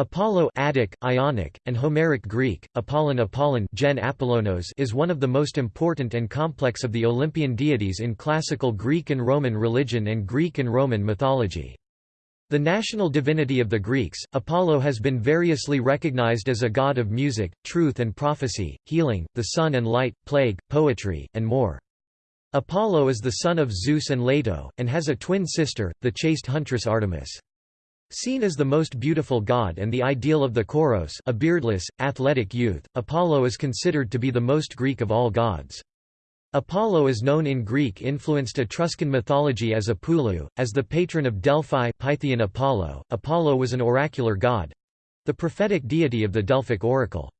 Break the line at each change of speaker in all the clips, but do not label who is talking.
Apollo Attic, Ionic, and Homeric Greek, Apollon Apollon Gen Apollonos is one of the most important and complex of the Olympian deities in classical Greek and Roman religion and Greek and Roman mythology. The national divinity of the Greeks, Apollo has been variously recognized as a god of music, truth and prophecy, healing, the sun and light, plague, poetry, and more. Apollo is the son of Zeus and Leto, and has a twin sister, the chaste huntress Artemis. Seen as the most beautiful god and the ideal of the Choros a beardless, athletic youth, Apollo is considered to be the most Greek of all gods. Apollo is known in Greek-influenced Etruscan mythology as Apulu, as the patron of Delphi Pythian Apollo. Apollo was an oracular god—the prophetic deity of the Delphic oracle.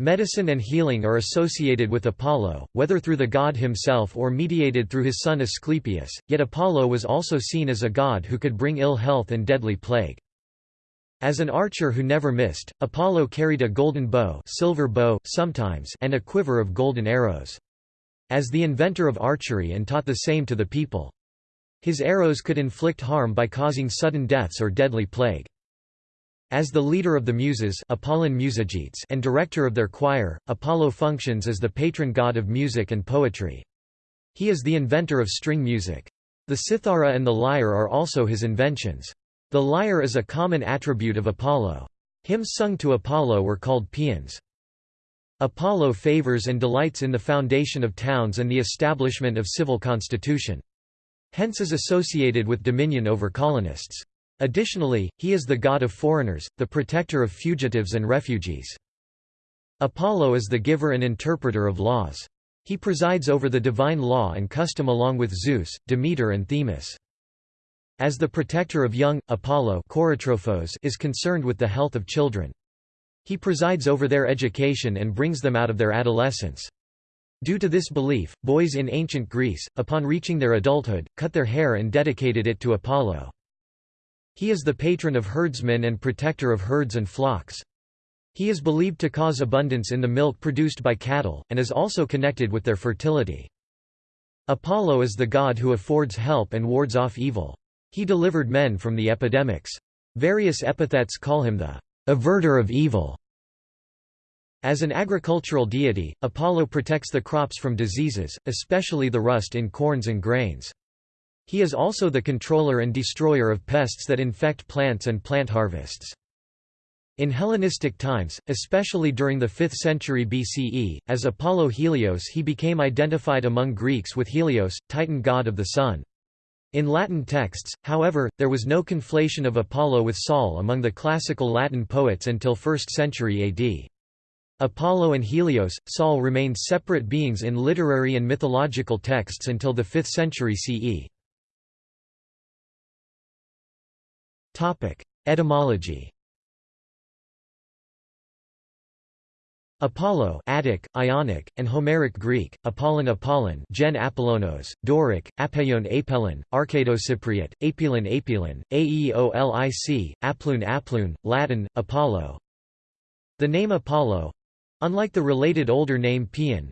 Medicine and healing are associated with Apollo, whether through the god himself or mediated through his son Asclepius, yet Apollo was also seen as a god who could bring ill health and deadly plague. As an archer who never missed, Apollo carried a golden bow, silver bow sometimes, and a quiver of golden arrows. As the inventor of archery and taught the same to the people. His arrows could inflict harm by causing sudden deaths or deadly plague. As the leader of the Muses Apollon Musagetes and director of their choir, Apollo functions as the patron god of music and poetry. He is the inventor of string music. The cithara and the lyre are also his inventions. The lyre is a common attribute of Apollo. Hymns sung to Apollo were called paeans. Apollo favors and delights in the foundation of towns and the establishment of civil constitution. Hence is associated with dominion over colonists. Additionally, he is the god of foreigners, the protector of fugitives and refugees. Apollo is the giver and interpreter of laws. He presides over the divine law and custom along with Zeus, Demeter and Themis. As the protector of young, Apollo is concerned with the health of children. He presides over their education and brings them out of their adolescence. Due to this belief, boys in ancient Greece, upon reaching their adulthood, cut their hair and dedicated it to Apollo. He is the patron of herdsmen and protector of herds and flocks. He is believed to cause abundance in the milk produced by cattle, and is also connected with their fertility. Apollo is the god who affords help and wards off evil. He delivered men from the epidemics. Various epithets call him the averter of evil. As an agricultural deity, Apollo protects the crops from diseases, especially the rust in corns and grains. He is also the controller and destroyer of pests that infect plants and plant harvests. In Hellenistic times, especially during the 5th century BCE, as Apollo Helios he became identified among Greeks with Helios, Titan god of the sun. In Latin texts, however, there was no conflation of Apollo with Sol among the classical Latin poets until 1st century AD. Apollo and Helios, Sol remained separate beings in literary and mythological texts until the 5th century CE. Etymology. Apollo Attic, Ionic, and Homeric Greek, Apollon Apollon Gen Apollonos, Doric, Apeion Apellon, Arcadocypriot, Apelon Apelon, Aeolic, Aplun Aplun, Latin, Apollo. The name Apollo—unlike the related older name Paeon,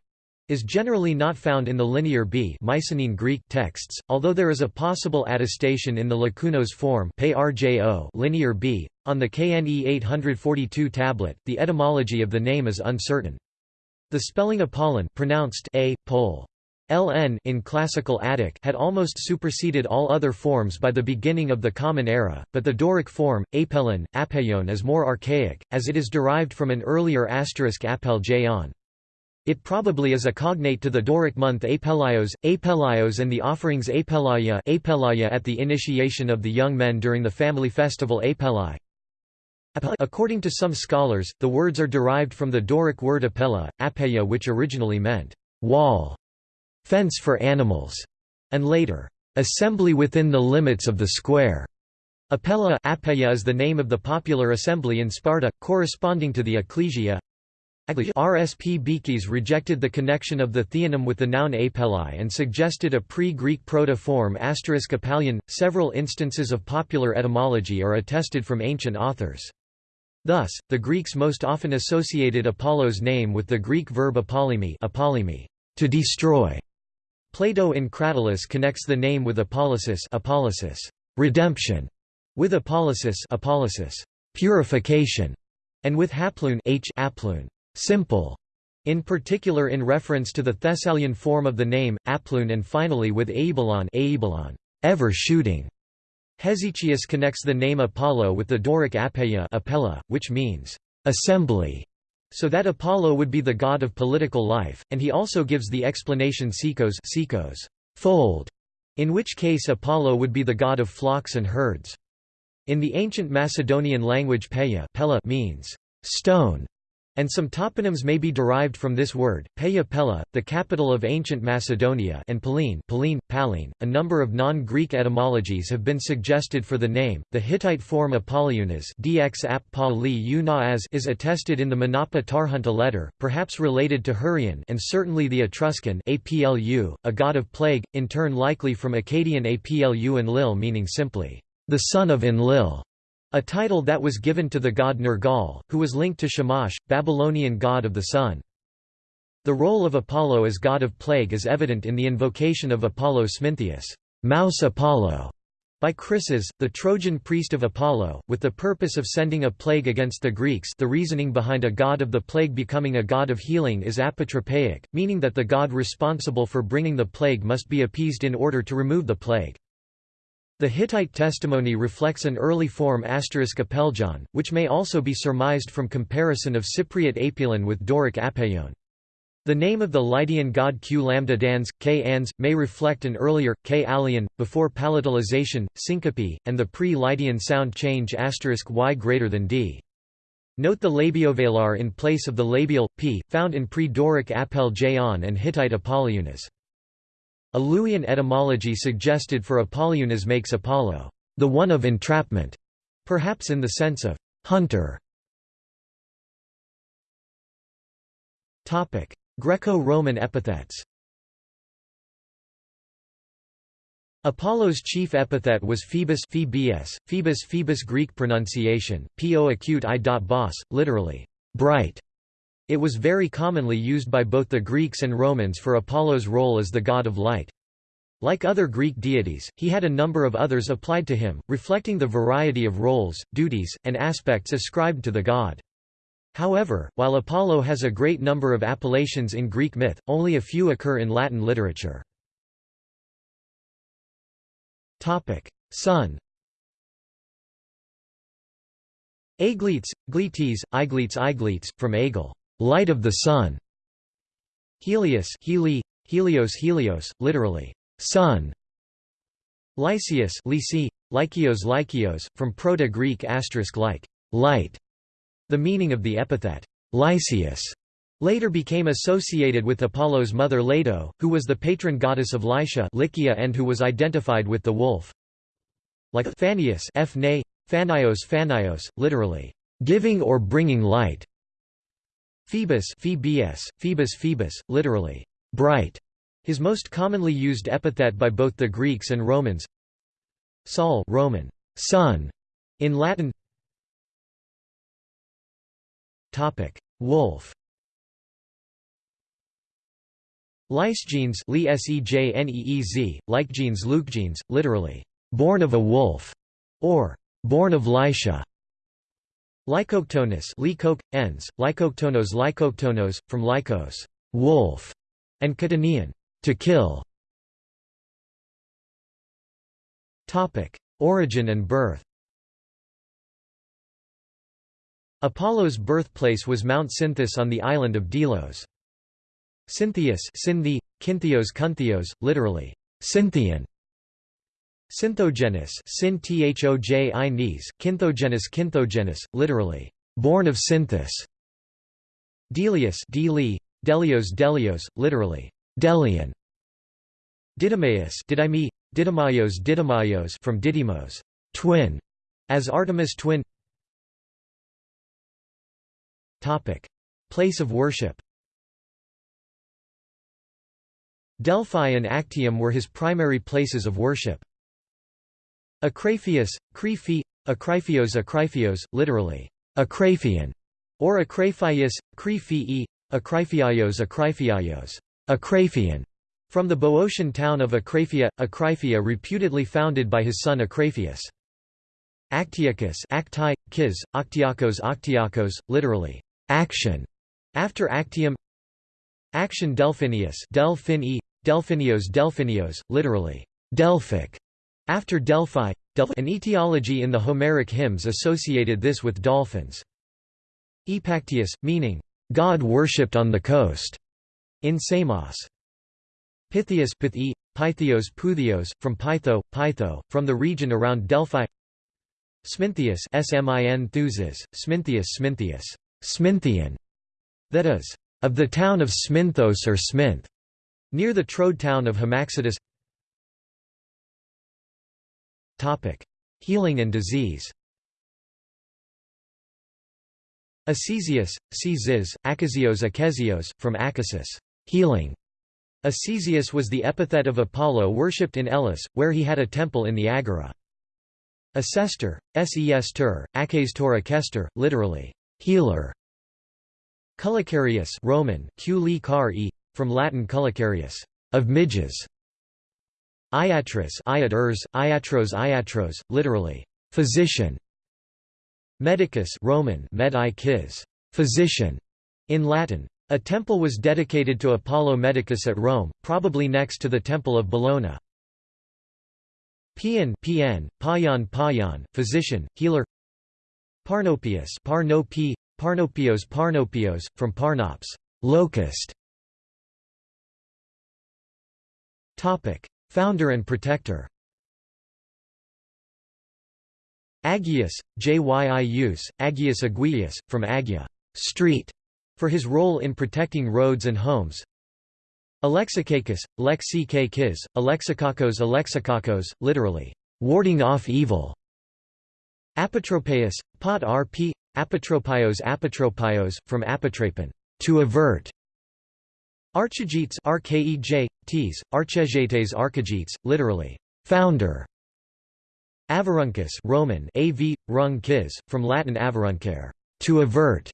is generally not found in the Linear B Mycenaean Greek texts, although there is a possible attestation in the Lacunos form Linear B. On the KNE 842 tablet, the etymology of the name is uncertain. The spelling Apollon pronounced a, pol. LN in classical Attic had almost superseded all other forms by the beginning of the Common Era, but the Doric form, apellon, apeion is more archaic, as it is derived from an earlier asterisk apel. It probably is a cognate to the Doric month Apelios, Apelios and the offerings Apelaya, Apelaya at the initiation of the young men during the family festival Apeli. According to some scholars, the words are derived from the Doric word apella, apeya which originally meant wall, fence for animals, and later, assembly within the limits of the square. Apella apeya is the name of the popular assembly in Sparta, corresponding to the ecclesia, RSP Beekes rejected the connection of the theonym with the noun apelai and suggested a pre-Greek proto-form asterisk apalion. Several instances of popular etymology are attested from ancient authors. Thus, the Greeks most often associated Apollo's name with the Greek verb apolymi, apolymi to destroy. Plato in Cratylus connects the name with apollysis, apollysis redemption, with apollysis, apollysis purification, and with haploon h simple, in particular in reference to the Thessalian form of the name, aploon and finally with aibalon, aibalon ever shooting. Hesychius connects the name Apollo with the Doric apeia apella, which means assembly, so that Apollo would be the god of political life, and he also gives the explanation sikos, sikos fold, in which case Apollo would be the god of flocks and herds. In the ancient Macedonian language peia pella means stone, and some toponyms may be derived from this word. Peia Pella, the capital of ancient Macedonia, and Pallene, Pallene, Pallene. A number of non-Greek etymologies have been suggested for the name. The Hittite form Apollonius (dx ap is attested in the Manapa Tarhunta letter, perhaps related to Hurrian, and certainly the Etruscan Aplu, a god of plague, in turn likely from Akkadian Aplu Enlil meaning simply the son of Enlil. A title that was given to the god Nergal, who was linked to Shamash, Babylonian god of the sun. The role of Apollo as god of plague is evident in the invocation of Apollo Smintheus, Mouse Apollo, by Chryses, the Trojan priest of Apollo, with the purpose of sending a plague against the Greeks the reasoning behind a god of the plague becoming a god of healing is apotropaic, meaning that the god responsible for bringing the plague must be appeased in order to remove the plague. The Hittite testimony reflects an early form apeljon, which may also be surmised from comparison of Cypriot apelon with Doric apeion. The name of the Lydian god Q lambda dans, K ans, may reflect an earlier, K allion, before palatalization, syncope, and the pre-Lydian sound change y greater than d. Note the labiovelar in place of the labial, p, found in pre-Doric apel and Hittite Apollonius. A Luwian etymology suggested for Apollonius makes Apollo, the one of entrapment, perhaps in the sense of hunter. Greco-Roman epithets Apollo's chief epithet was Phoebus Phoebus, Phoebus Phoebus Greek pronunciation, po acute i. Bos, literally, bright. It was very commonly used by both the Greeks and Romans for Apollo's role as the god of light. Like other Greek deities, he had a number of others applied to him, reflecting the variety of roles, duties, and aspects ascribed to the god. However, while Apollo has a great number of appellations in Greek myth, only a few occur in Latin literature. Sun Agletes, Gletes, Igletes Igletes, from Agel light of the sun. Helios Heli, Helios Helios, literally, sun. Lysius Lysi, Lykios Lykios, from Proto-Greek asterisk like, light. The meaning of the epithet, Lysius, later became associated with Apollo's mother Leto, who was the patron goddess of Lycia Lycia and who was identified with the wolf. Like Phanius. Phanios Phanios, literally, giving or bringing light. Phoebus Phoebus, Phoebus Phoebus, literally, bright, his most commonly used epithet by both the Greeks and Romans. Sol Roman, sun, in Latin. Topic: Wolf. Lysegenes, Li Sejaneez, Lykegenes, Lukegenes, literally, born of a wolf, or born of Lycia. Lycoctonus Lycoc, ens, Lycoctonos Lycoctonos, from Lycos wolf", and Catanian to kill. Origin and birth Apollo's birthplace was Mount Cynthus on the island of Delos. Cynthius Synthi, Kynthios Kunthios, literally, Cynthian, Synthogenus sin thoj i nes, Kynthogenus Kynthogenus, literally, born of Cynthus. Delius Deli, Delios Delios, literally, Delian. Didymaeus Didymi, Didymaios Didymaios from Didymos, twin, as Artemis twin. Topic: Place of worship. Delphi and Actium were his primary places of worship. Acraphius, Creephi, Acryphios Acryphios, literally, Acraphian, or Acraphius, Crephii, Acryphiaios Acryphiaios, Acraphian, from the Boeotian town of Acraphia, Acryphia reputedly founded by his son Acraphius. Actiacus acti, kis, octiakos octiakos, literally, action, after actium Action Delphinius Delphini, Delphinios Delphinios, literally, Delphic, after Delphi, an etiology in the Homeric hymns associated this with dolphins. Epactius, meaning, God worshipped on the coast, in Samos. Pythius Pythi, Pythios Puthios, from Pytho, Pytho, from the region around Delphi Smintheus Smin Thuzes, Smintheus Smintheus, Sminthian, that is, of the town of Sminthos or Sminth, near the Troad town of Hamaxitus Healing and disease Acesius, Cziz, Achezios, from Achasis healing". Acesius was the epithet of Apollo worshipped in Elis, where he had a temple in the Agora. Acestor, ses ter, aches tor literally, healer. Culicarius Roman, Q from Latin culicarius, of midges. Iatris Iat ers, Iatros Iatros, literally, physician. Medicus Roman med physician, in Latin. A temple was dedicated to Apollo Medicus at Rome, probably next to the Temple of Bellona. Pian Pian, Payan Payan, physician, healer Parnopius Parnopi, Parnopios Parnopios, from Parnops, locust. Founder and protector Aggeus, Jyius, Agius Aguius, from Agia street", for his role in protecting roads and homes. Alexikakis, Lexikakis, Alexikakos Alexikakos, literally, warding off evil. Apotropaeus, Pot rp, Apotropios, from apotrapon, to avert. Archegetes Ts, Archegetes Archegetes, literally, founder. Averuncus Roman av, rung from Latin averuncare, to avert.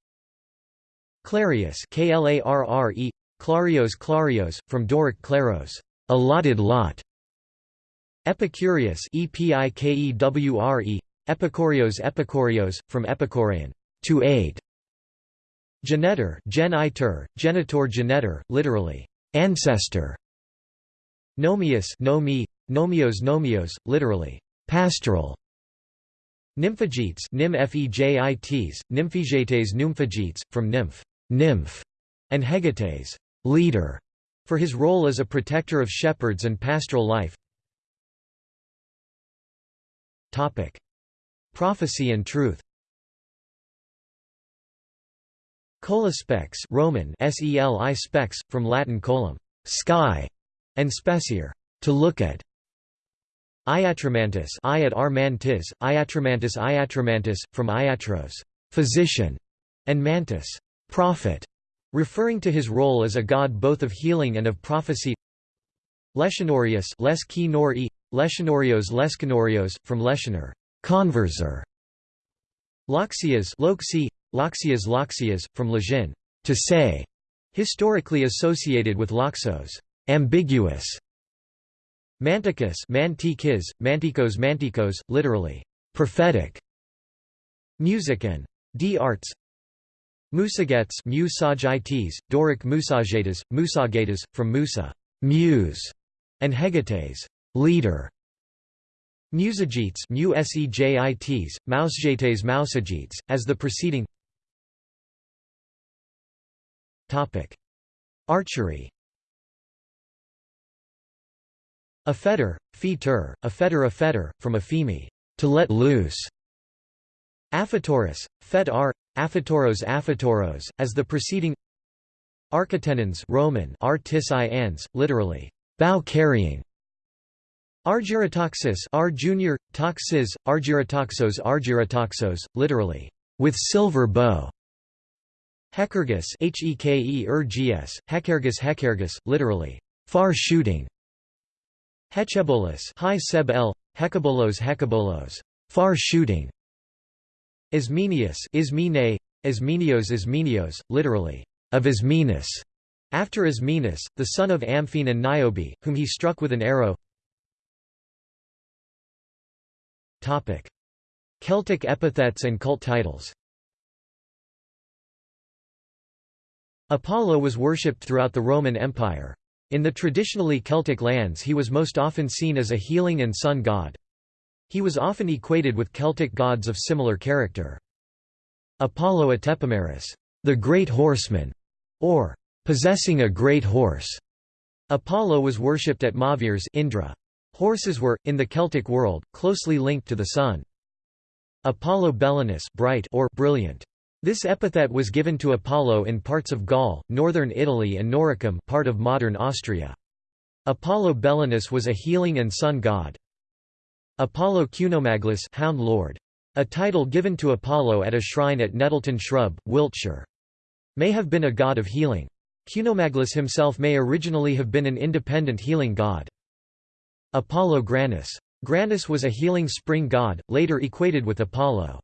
Clarius Klarre, Clarios Clarios, from Doric claros, allotted lot. Epicurius Epikewre, Epikorios Epikorios, from Epicorean, to aid. Genetor gen genitor genetor, literally, ancestor. Nomius nomi, nomios nomios, literally, Pastoral Nymphagetes nym fejits, nymphigetes nymphagetes, from nymph, nymph, and hegetes, leader, for his role as a protector of shepherds and pastoral life. Topic: Prophecy and truth. Colispex Roman seli spex, from Latin colum, sky, and specier, to look at. Iatromantis Iat Armantis, Iatromantis Iatromantis, from Iatros physician", and Mantis prophet", referring to his role as a god both of healing and of prophecy Leschinorius Leskinori, Leschinorios Leskinorios, from Leschinor converser", Loxias Loxi, Loxias Loxias, from Lajin to say", historically associated with Loxos ambiguous", Manticus Mantikis, Mantikos Mantikos, literally, prophetic. Music and d arts Musagetes Musagites, Doric Musagetes, Musagates, from Musa muse, and Hegetes leader. Musagetes Musejites, Mousegetes Mousagetes, as the preceding Archery a fetter, feter, a fetter a fetter, from a femi, to let loose. Aphatoros, fet ar, aphatoros aphatoros, as the preceding Architenons Roman artis ans, literally, bow carrying. Argyrotoxis R junior, toxis, argyrotoxos argyrotoxos, literally, with silver bow. Hekergus Heke ergs, Hekergus Hekergus, literally, far shooting. Hechebolus Hi Seb El, Hecabolos Hecabolos, far shooting. Ismenius Ismene, Ismenios Ismenios, literally, of Ismenus, after Ismenus, the son of Amphion and Niobe, whom he struck with an arrow. Celtic epithets and cult titles Apollo was worshipped throughout the Roman Empire. In the traditionally Celtic lands he was most often seen as a healing and sun god. He was often equated with Celtic gods of similar character. Apollo Atepomeres, the great horseman, or possessing a great horse. Apollo was worshipped at Mauvières Indre. Horses were, in the Celtic world, closely linked to the sun. Apollo Belinus bright or brilliant. This epithet was given to Apollo in parts of Gaul, northern Italy and Noricum part of modern Austria. Apollo Belinus was a healing and sun god. Apollo Cunomaglus Hound Lord. A title given to Apollo at a shrine at Nettleton Shrub, Wiltshire. May have been a god of healing. Cunomaglus himself may originally have been an independent healing god. Apollo Granus. Granus was a healing spring god, later equated with Apollo.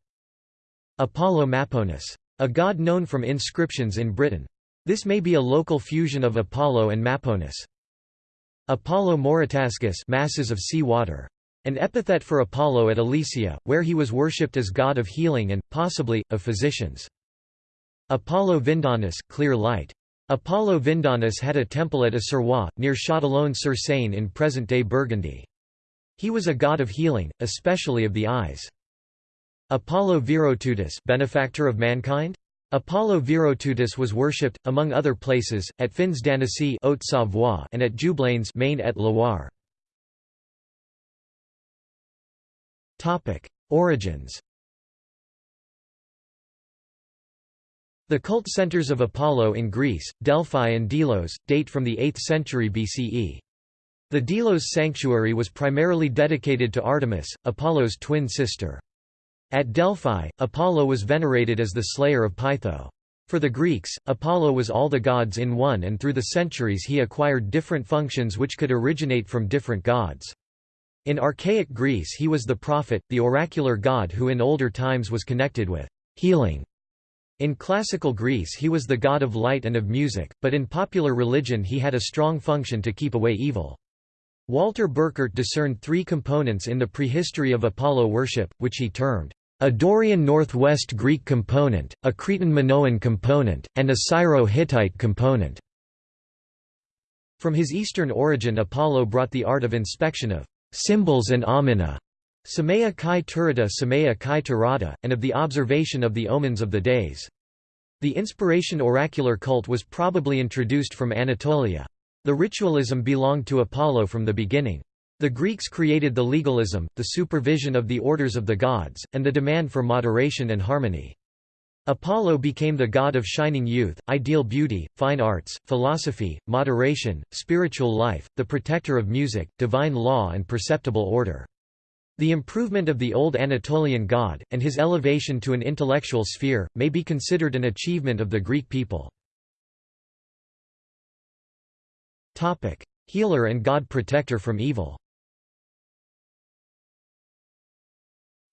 Apollo Maponus. A god known from inscriptions in Britain. This may be a local fusion of Apollo and Maponus. Apollo Moritasgus masses of sea water. An epithet for Apollo at Alesia, where he was worshipped as god of healing and, possibly, of physicians. Apollo Vindonnus clear light. Apollo Vindonnus had a temple at Essarois, near Châtillon-sur-Seine in present-day Burgundy. He was a god of healing, especially of the eyes. Apollo Virotutus benefactor of mankind? Apollo Virotutus was worshipped, among other places, at Fins d'Annecy and at Jublains Maine et Loire. Origins The cult centers of Apollo in Greece, Delphi and Delos, date from the 8th century BCE. The Delos sanctuary was primarily dedicated to Artemis, Apollo's twin sister. At Delphi, Apollo was venerated as the slayer of Pytho. For the Greeks, Apollo was all the gods in one and through the centuries he acquired different functions which could originate from different gods. In archaic Greece he was the prophet, the oracular god who in older times was connected with healing. In classical Greece he was the god of light and of music, but in popular religion he had a strong function to keep away evil. Walter Burkert discerned three components in the prehistory of Apollo worship, which he termed a Dorian Northwest Greek component, a Cretan Minoan component, and a Syro-Hittite component. From his eastern origin Apollo brought the art of inspection of symbols and omena, Samaya kai turata Samaya kai turata, and of the observation of the omens of the days. The inspiration oracular cult was probably introduced from Anatolia. The ritualism belonged to Apollo from the beginning. The Greeks created the legalism, the supervision of the orders of the gods, and the demand for moderation and harmony. Apollo became the god of shining youth, ideal beauty, fine arts, philosophy, moderation, spiritual life, the protector of music, divine law and perceptible order. The improvement of the old Anatolian god, and his elevation to an intellectual sphere, may be considered an achievement of the Greek people. Healer and god protector from evil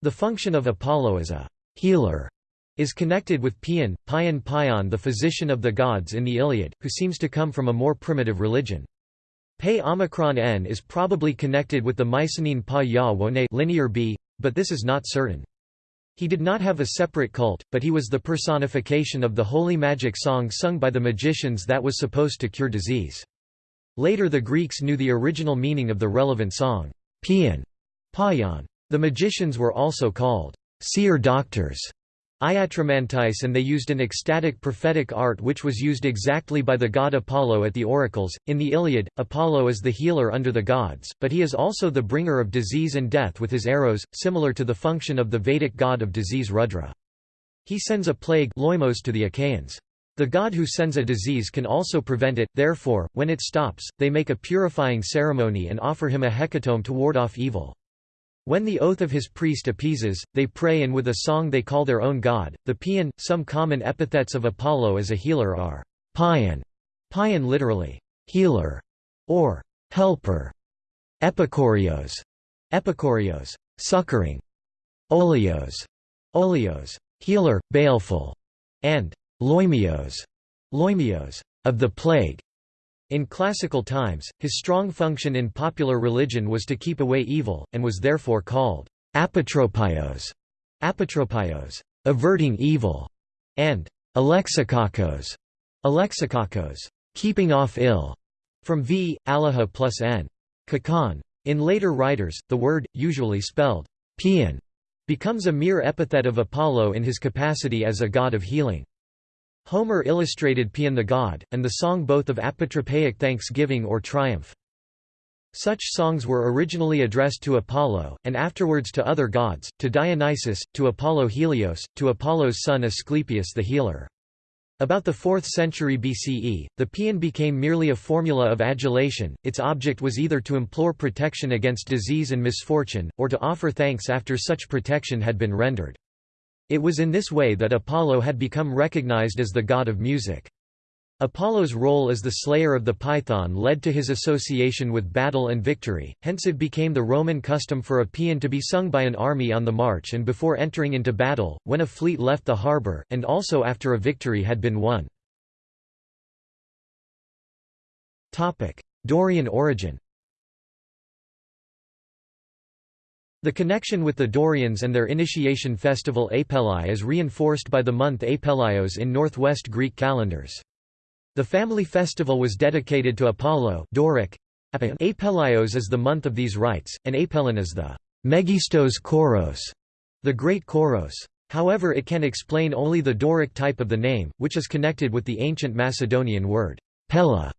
The function of Apollo as a healer is connected with Paeon, Paeon Paeon the physician of the gods in the Iliad, who seems to come from a more primitive religion. Pe Omicron N is probably connected with the Mycenaean Pa Ya linear B, but this is not certain. He did not have a separate cult, but he was the personification of the holy magic song sung by the magicians that was supposed to cure disease. Later the Greeks knew the original meaning of the relevant song, Paeon, Payan. The magicians were also called seer doctors, iatromantais and they used an ecstatic prophetic art which was used exactly by the god Apollo at the oracles. In the Iliad, Apollo is the healer under the gods, but he is also the bringer of disease and death with his arrows, similar to the function of the Vedic god of disease Rudra. He sends a plague loimos to the Achaeans. The god who sends a disease can also prevent it, therefore, when it stops, they make a purifying ceremony and offer him a hecatomb to ward off evil. When the oath of his priest appeases, they pray and with a song they call their own god. The Paeon, some common epithets of Apollo as a healer are Paeon, Paeon literally healer or helper, Epikorios, Epikorios, succoring, Olios, Olios, healer, baleful, and Loimios, Loimios, of the plague. In classical times, his strong function in popular religion was to keep away evil, and was therefore called apotropios, apotropaios, averting evil, and alexikakos, alexikakos, keeping off ill, from v. alaha plus n. Kakan. In later writers, the word, usually spelled Pian, becomes a mere epithet of Apollo in his capacity as a god of healing. Homer illustrated Pian the god, and the song both of apotropaic thanksgiving or triumph. Such songs were originally addressed to Apollo, and afterwards to other gods, to Dionysus, to Apollo Helios, to Apollo's son Asclepius the healer. About the 4th century BCE, the paean became merely a formula of adulation, its object was either to implore protection against disease and misfortune, or to offer thanks after such protection had been rendered. It was in this way that Apollo had become recognized as the god of music. Apollo's role as the slayer of the Python led to his association with battle and victory, hence it became the Roman custom for a paean to be sung by an army on the march and before entering into battle, when a fleet left the harbour, and also after a victory had been won. Dorian origin The connection with the Dorians and their initiation festival Apelai is reinforced by the month Apelios in northwest Greek calendars. The family festival was dedicated to Apollo Doric. Apelios is the month of these rites, and Apelin is the Megistos Koros, the great Koros. However it can explain only the Doric type of the name, which is connected with the ancient Macedonian word pella,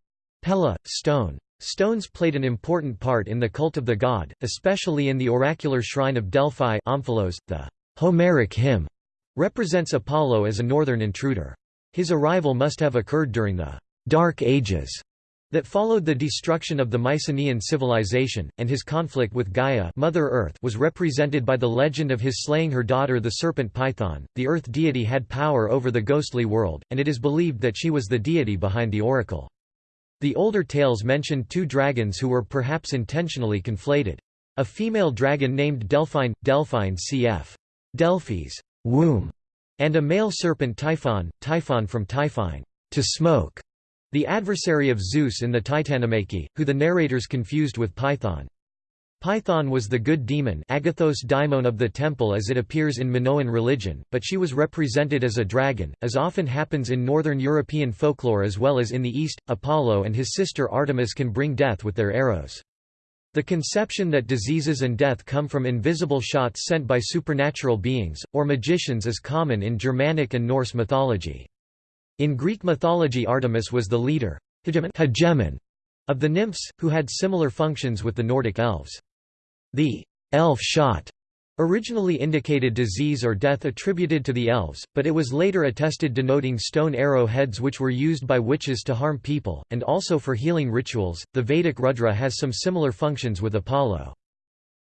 pella, stone. Stones played an important part in the cult of the god, especially in the oracular shrine of Delphi Omphalos, the Homeric hymn represents Apollo as a northern intruder. His arrival must have occurred during the «Dark Ages» that followed the destruction of the Mycenaean civilization, and his conflict with Gaia Mother Earth was represented by the legend of his slaying her daughter the serpent Python. The Earth deity had power over the ghostly world, and it is believed that she was the deity behind the oracle. The older tales mentioned two dragons who were perhaps intentionally conflated. A female dragon named Delphine, Delphine cf. Delphi's womb, and a male serpent Typhon, Typhon from Typhine, to smoke, the adversary of Zeus in the Titanomachy, who the narrators confused with Python. Python was the good demon Agathos daimon of the temple as it appears in Minoan religion, but she was represented as a dragon, as often happens in northern European folklore as well as in the East. Apollo and his sister Artemis can bring death with their arrows. The conception that diseases and death come from invisible shots sent by supernatural beings, or magicians is common in Germanic and Norse mythology. In Greek mythology Artemis was the leader hegemon of the nymphs, who had similar functions with the Nordic elves. The elf shot originally indicated disease or death attributed to the elves, but it was later attested denoting stone arrow heads which were used by witches to harm people, and also for healing rituals. The Vedic Rudra has some similar functions with Apollo.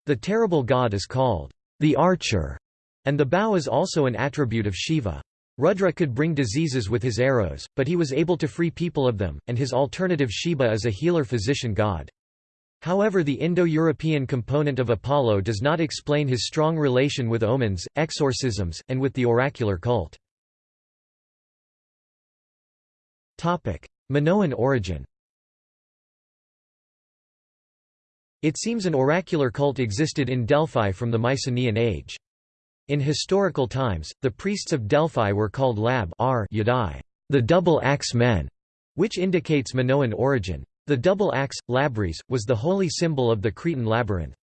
The terrible god is called the archer, and the bow is also an attribute of Shiva. Rudra could bring diseases with his arrows, but he was able to free people of them, and his alternative Shiva is a healer-physician god. However the Indo-European component of Apollo does not explain his strong relation with omens, exorcisms, and with the oracular cult. Minoan origin It seems an oracular cult existed in Delphi from the Mycenaean age. In historical times, the priests of Delphi were called Labyadai, the double axe men, which indicates Minoan origin. The double axe, labrys, was the holy symbol of the Cretan labyrinth.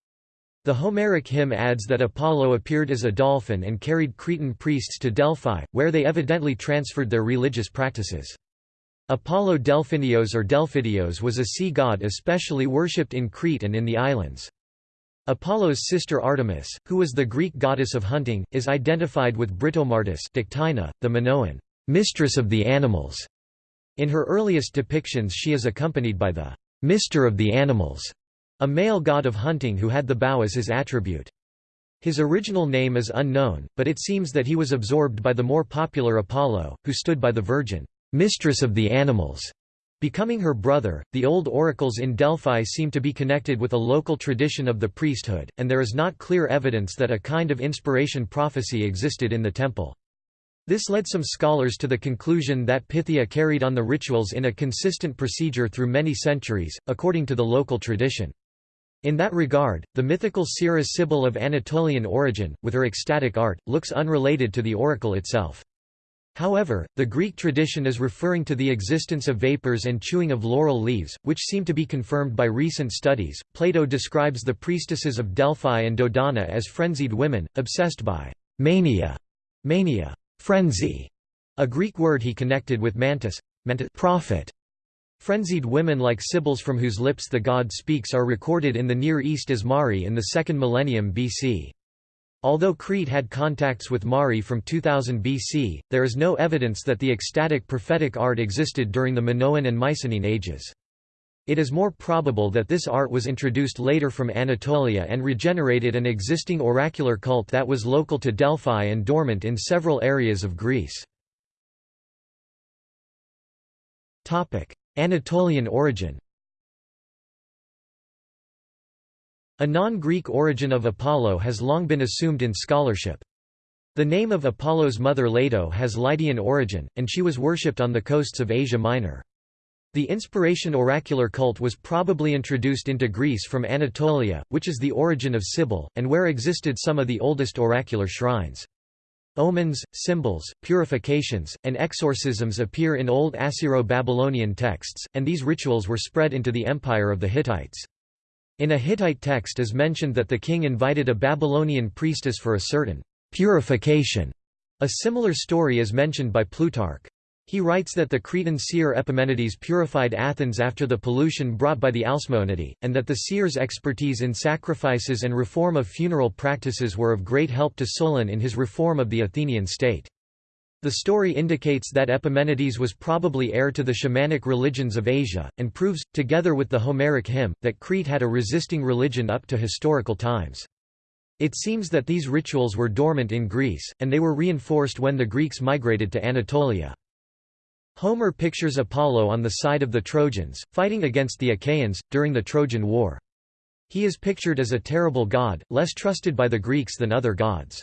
The Homeric hymn adds that Apollo appeared as a dolphin and carried Cretan priests to Delphi, where they evidently transferred their religious practices. Apollo Delphinios or Delphidios was a sea god especially worshipped in Crete and in the islands. Apollo's sister Artemis, who was the Greek goddess of hunting, is identified with Britomartis Dictynna, the Minoan mistress of the animals, in her earliest depictions she is accompanied by the «mister of the animals», a male god of hunting who had the bow as his attribute. His original name is unknown, but it seems that he was absorbed by the more popular Apollo, who stood by the Virgin, mistress of the animals, becoming her brother. The old oracles in Delphi seem to be connected with a local tradition of the priesthood, and there is not clear evidence that a kind of inspiration prophecy existed in the temple. This led some scholars to the conclusion that Pythia carried on the rituals in a consistent procedure through many centuries, according to the local tradition. In that regard, the mythical seeress Sibyl of Anatolian origin, with her ecstatic art, looks unrelated to the oracle itself. However, the Greek tradition is referring to the existence of vapors and chewing of laurel leaves, which seem to be confirmed by recent studies. Plato describes the priestesses of Delphi and Dodona as frenzied women, obsessed by mania, mania, frenzy, a Greek word he connected with mantis, mantis prophet. Frenzied women like Sibyls from whose lips the god speaks are recorded in the Near East as Mari in the 2nd millennium BC. Although Crete had contacts with Mari from 2000 BC, there is no evidence that the ecstatic prophetic art existed during the Minoan and Mycenaean ages. It is more probable that this art was introduced later from Anatolia and regenerated an existing oracular cult that was local to Delphi and dormant in several areas of Greece. Anatolian origin A non-Greek origin of Apollo has long been assumed in scholarship. The name of Apollo's mother Leto has Lydian origin, and she was worshipped on the coasts of Asia Minor. The inspiration oracular cult was probably introduced into Greece from Anatolia, which is the origin of Sibyl, and where existed some of the oldest oracular shrines. Omens, symbols, purifications, and exorcisms appear in old Assyro-Babylonian texts, and these rituals were spread into the empire of the Hittites. In a Hittite text is mentioned that the king invited a Babylonian priestess for a certain purification. A similar story is mentioned by Plutarch. He writes that the Cretan seer Epimenides purified Athens after the pollution brought by the Alcmaeonidae, and that the seer's expertise in sacrifices and reform of funeral practices were of great help to Solon in his reform of the Athenian state. The story indicates that Epimenides was probably heir to the shamanic religions of Asia, and proves, together with the Homeric hymn, that Crete had a resisting religion up to historical times. It seems that these rituals were dormant in Greece, and they were reinforced when the Greeks migrated to Anatolia. Homer pictures Apollo on the side of the Trojans, fighting against the Achaeans, during the Trojan War. He is pictured as a terrible god, less trusted by the Greeks than other gods.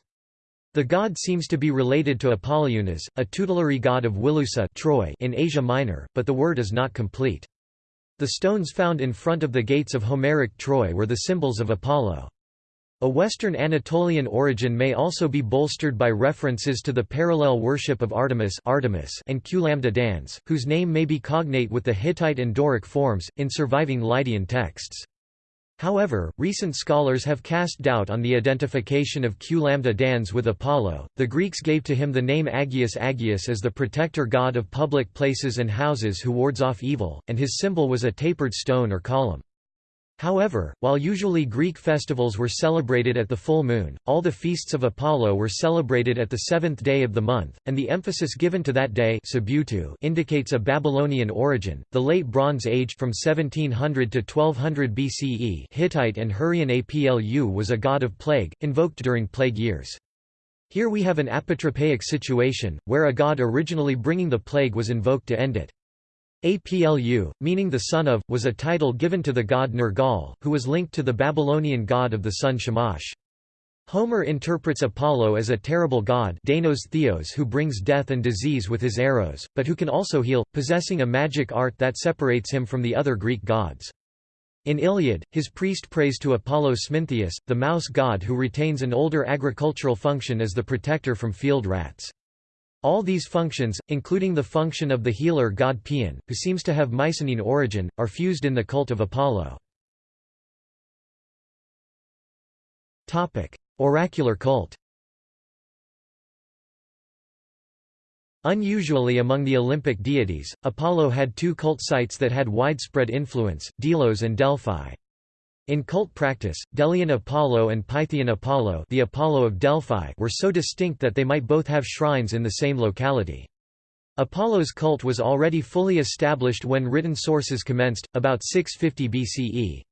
The god seems to be related to Apollonius, a tutelary god of Wilusa Troy in Asia Minor, but the word is not complete. The stones found in front of the gates of Homeric Troy were the symbols of Apollo. A Western Anatolian origin may also be bolstered by references to the parallel worship of Artemis, Artemis and Q-lambda whose name may be cognate with the Hittite and Doric forms, in surviving Lydian texts. However, recent scholars have cast doubt on the identification of Q-lambda Dans with Apollo. The Greeks gave to him the name Agios Agios as the protector god of public places and houses who wards off evil, and his symbol was a tapered stone or column. However, while usually Greek festivals were celebrated at the full moon, all the feasts of Apollo were celebrated at the seventh day of the month, and the emphasis given to that day indicates a Babylonian origin. The Late Bronze Age from 1700 to 1200 BCE Hittite and Hurrian Aplu was a god of plague, invoked during plague years. Here we have an apotropaic situation, where a god originally bringing the plague was invoked to end it. Aplu, meaning the son of, was a title given to the god Nergal, who was linked to the Babylonian god of the sun Shamash. Homer interprets Apollo as a terrible god Deinos Theos who brings death and disease with his arrows, but who can also heal, possessing a magic art that separates him from the other Greek gods. In Iliad, his priest prays to Apollo Smintheus, the mouse god who retains an older agricultural function as the protector from field rats. All these functions, including the function of the healer god Paeon, who seems to have Mycenaean origin, are fused in the cult of Apollo. Oracular cult Unusually among the Olympic deities, Apollo had two cult sites that had widespread influence, Delos and Delphi. In cult practice, Delian Apollo and Pythian Apollo, the Apollo of Delphi were so distinct that they might both have shrines in the same locality. Apollo's cult was already fully established when written sources commenced, about 650 BCE.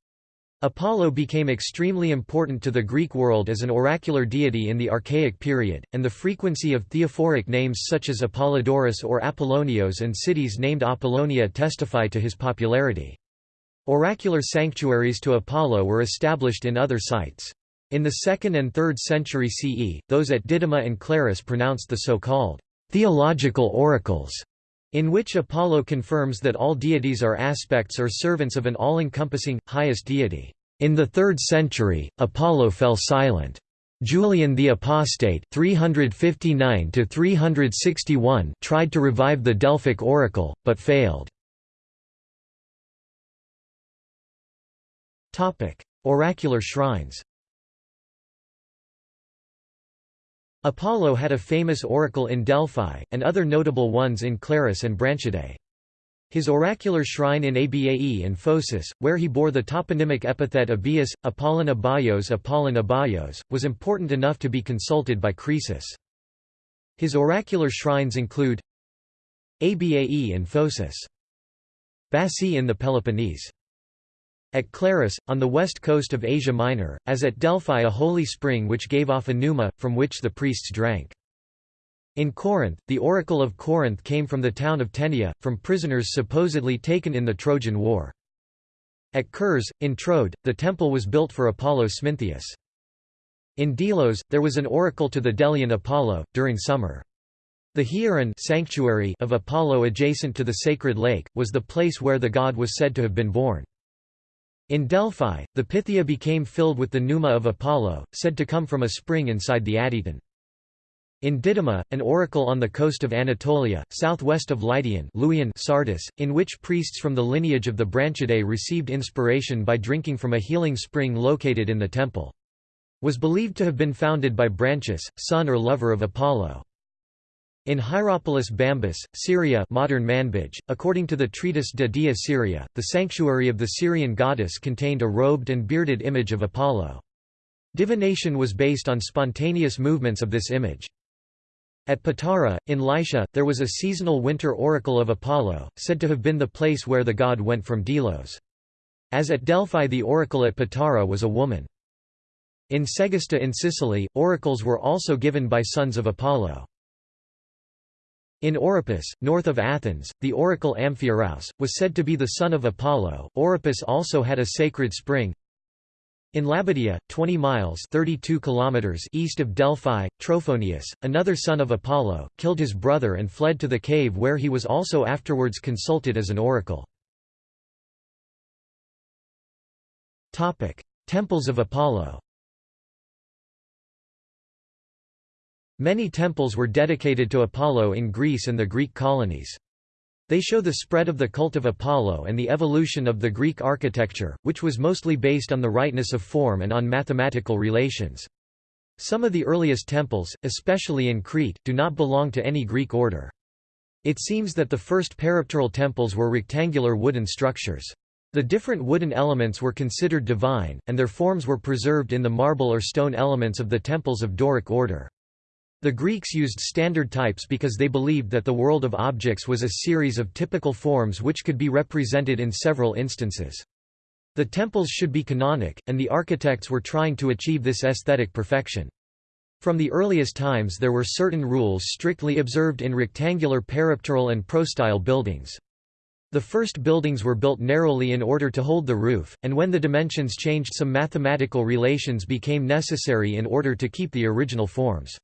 Apollo became extremely important to the Greek world as an oracular deity in the Archaic period, and the frequency of theophoric names such as Apollodorus or Apollonios and cities named Apollonia testify to his popularity. Oracular sanctuaries to Apollo were established in other sites. In the 2nd and 3rd century CE, those at Didyma and Claros pronounced the so-called theological oracles, in which Apollo confirms that all deities are aspects or servants of an all-encompassing, highest deity. In the 3rd century, Apollo fell silent. Julian the Apostate 359 tried to revive the Delphic oracle, but failed. Oracular shrines Apollo had a famous oracle in Delphi, and other notable ones in Claros and Branchidae. His oracular shrine in Abae in Phocis, where he bore the toponymic epithet Abius, Apollon Abaios Apollon was important enough to be consulted by Croesus. His oracular shrines include Abae in Phocis. Bassae in the Peloponnese. At Claros, on the west coast of Asia Minor, as at Delphi a holy spring which gave off a pneuma, from which the priests drank. In Corinth, the oracle of Corinth came from the town of Tenea, from prisoners supposedly taken in the Trojan War. At Kurs, in Troad, the temple was built for Apollo Smintheus. In Delos, there was an oracle to the Delian Apollo, during summer. The Hieron sanctuary of Apollo adjacent to the sacred lake, was the place where the god was said to have been born. In Delphi, the Pythia became filled with the pneuma of Apollo, said to come from a spring inside the Adyton. In Didyma, an oracle on the coast of Anatolia, southwest of Lydian Sardis, in which priests from the lineage of the Branchidae received inspiration by drinking from a healing spring located in the temple. Was believed to have been founded by Branchus, son or lover of Apollo. In Hierapolis Bambyce, Syria modern Manbij, according to the treatise De Dea Syria, the sanctuary of the Syrian goddess contained a robed and bearded image of Apollo. Divination was based on spontaneous movements of this image. At Patara, in Lycia, there was a seasonal winter oracle of Apollo, said to have been the place where the god went from Delos. As at Delphi the oracle at Patara was a woman. In Segesta in Sicily, oracles were also given by sons of Apollo. In Oropus, north of Athens, the oracle Amphiaraus, was said to be the son of Apollo. Oropus also had a sacred spring, in Lebadea, 20 miles 32 kilometers east of Delphi, Trophonius, another son of Apollo, killed his brother and fled to the cave where he was also afterwards consulted as an oracle. Temples of Apollo Many temples were dedicated to Apollo in Greece and the Greek colonies. They show the spread of the cult of Apollo and the evolution of the Greek architecture, which was mostly based on the rightness of form and on mathematical relations. Some of the earliest temples, especially in Crete, do not belong to any Greek order. It seems that the first peripteral temples were rectangular wooden structures. The different wooden elements were considered divine, and their forms were preserved in the marble or stone elements of the temples of Doric order. The Greeks used standard types because they believed that the world of objects was a series of typical forms which could be represented in several instances. The temples should be canonic, and the architects were trying to achieve this aesthetic perfection. From the earliest times there were certain rules strictly observed in rectangular peripteral and prostyle buildings. The first buildings were built narrowly in order to hold the roof, and when the dimensions changed some mathematical relations became necessary in order to keep the original forms.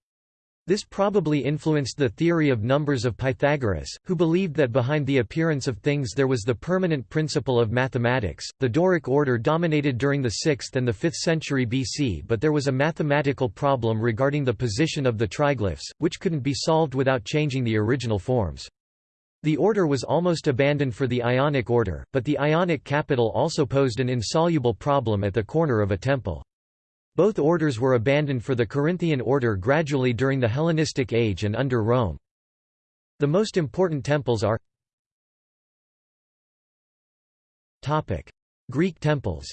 This probably influenced the theory of numbers of Pythagoras, who believed that behind the appearance of things there was the permanent principle of mathematics. The Doric order dominated during the 6th and the 5th century BC, but there was a mathematical problem regarding the position of the triglyphs, which couldn't be solved without changing the original forms. The order was almost abandoned for the Ionic order, but the Ionic capital also posed an insoluble problem at the corner of a temple. Both orders were abandoned for the Corinthian order gradually during the Hellenistic age and under Rome. The most important temples are Greek temples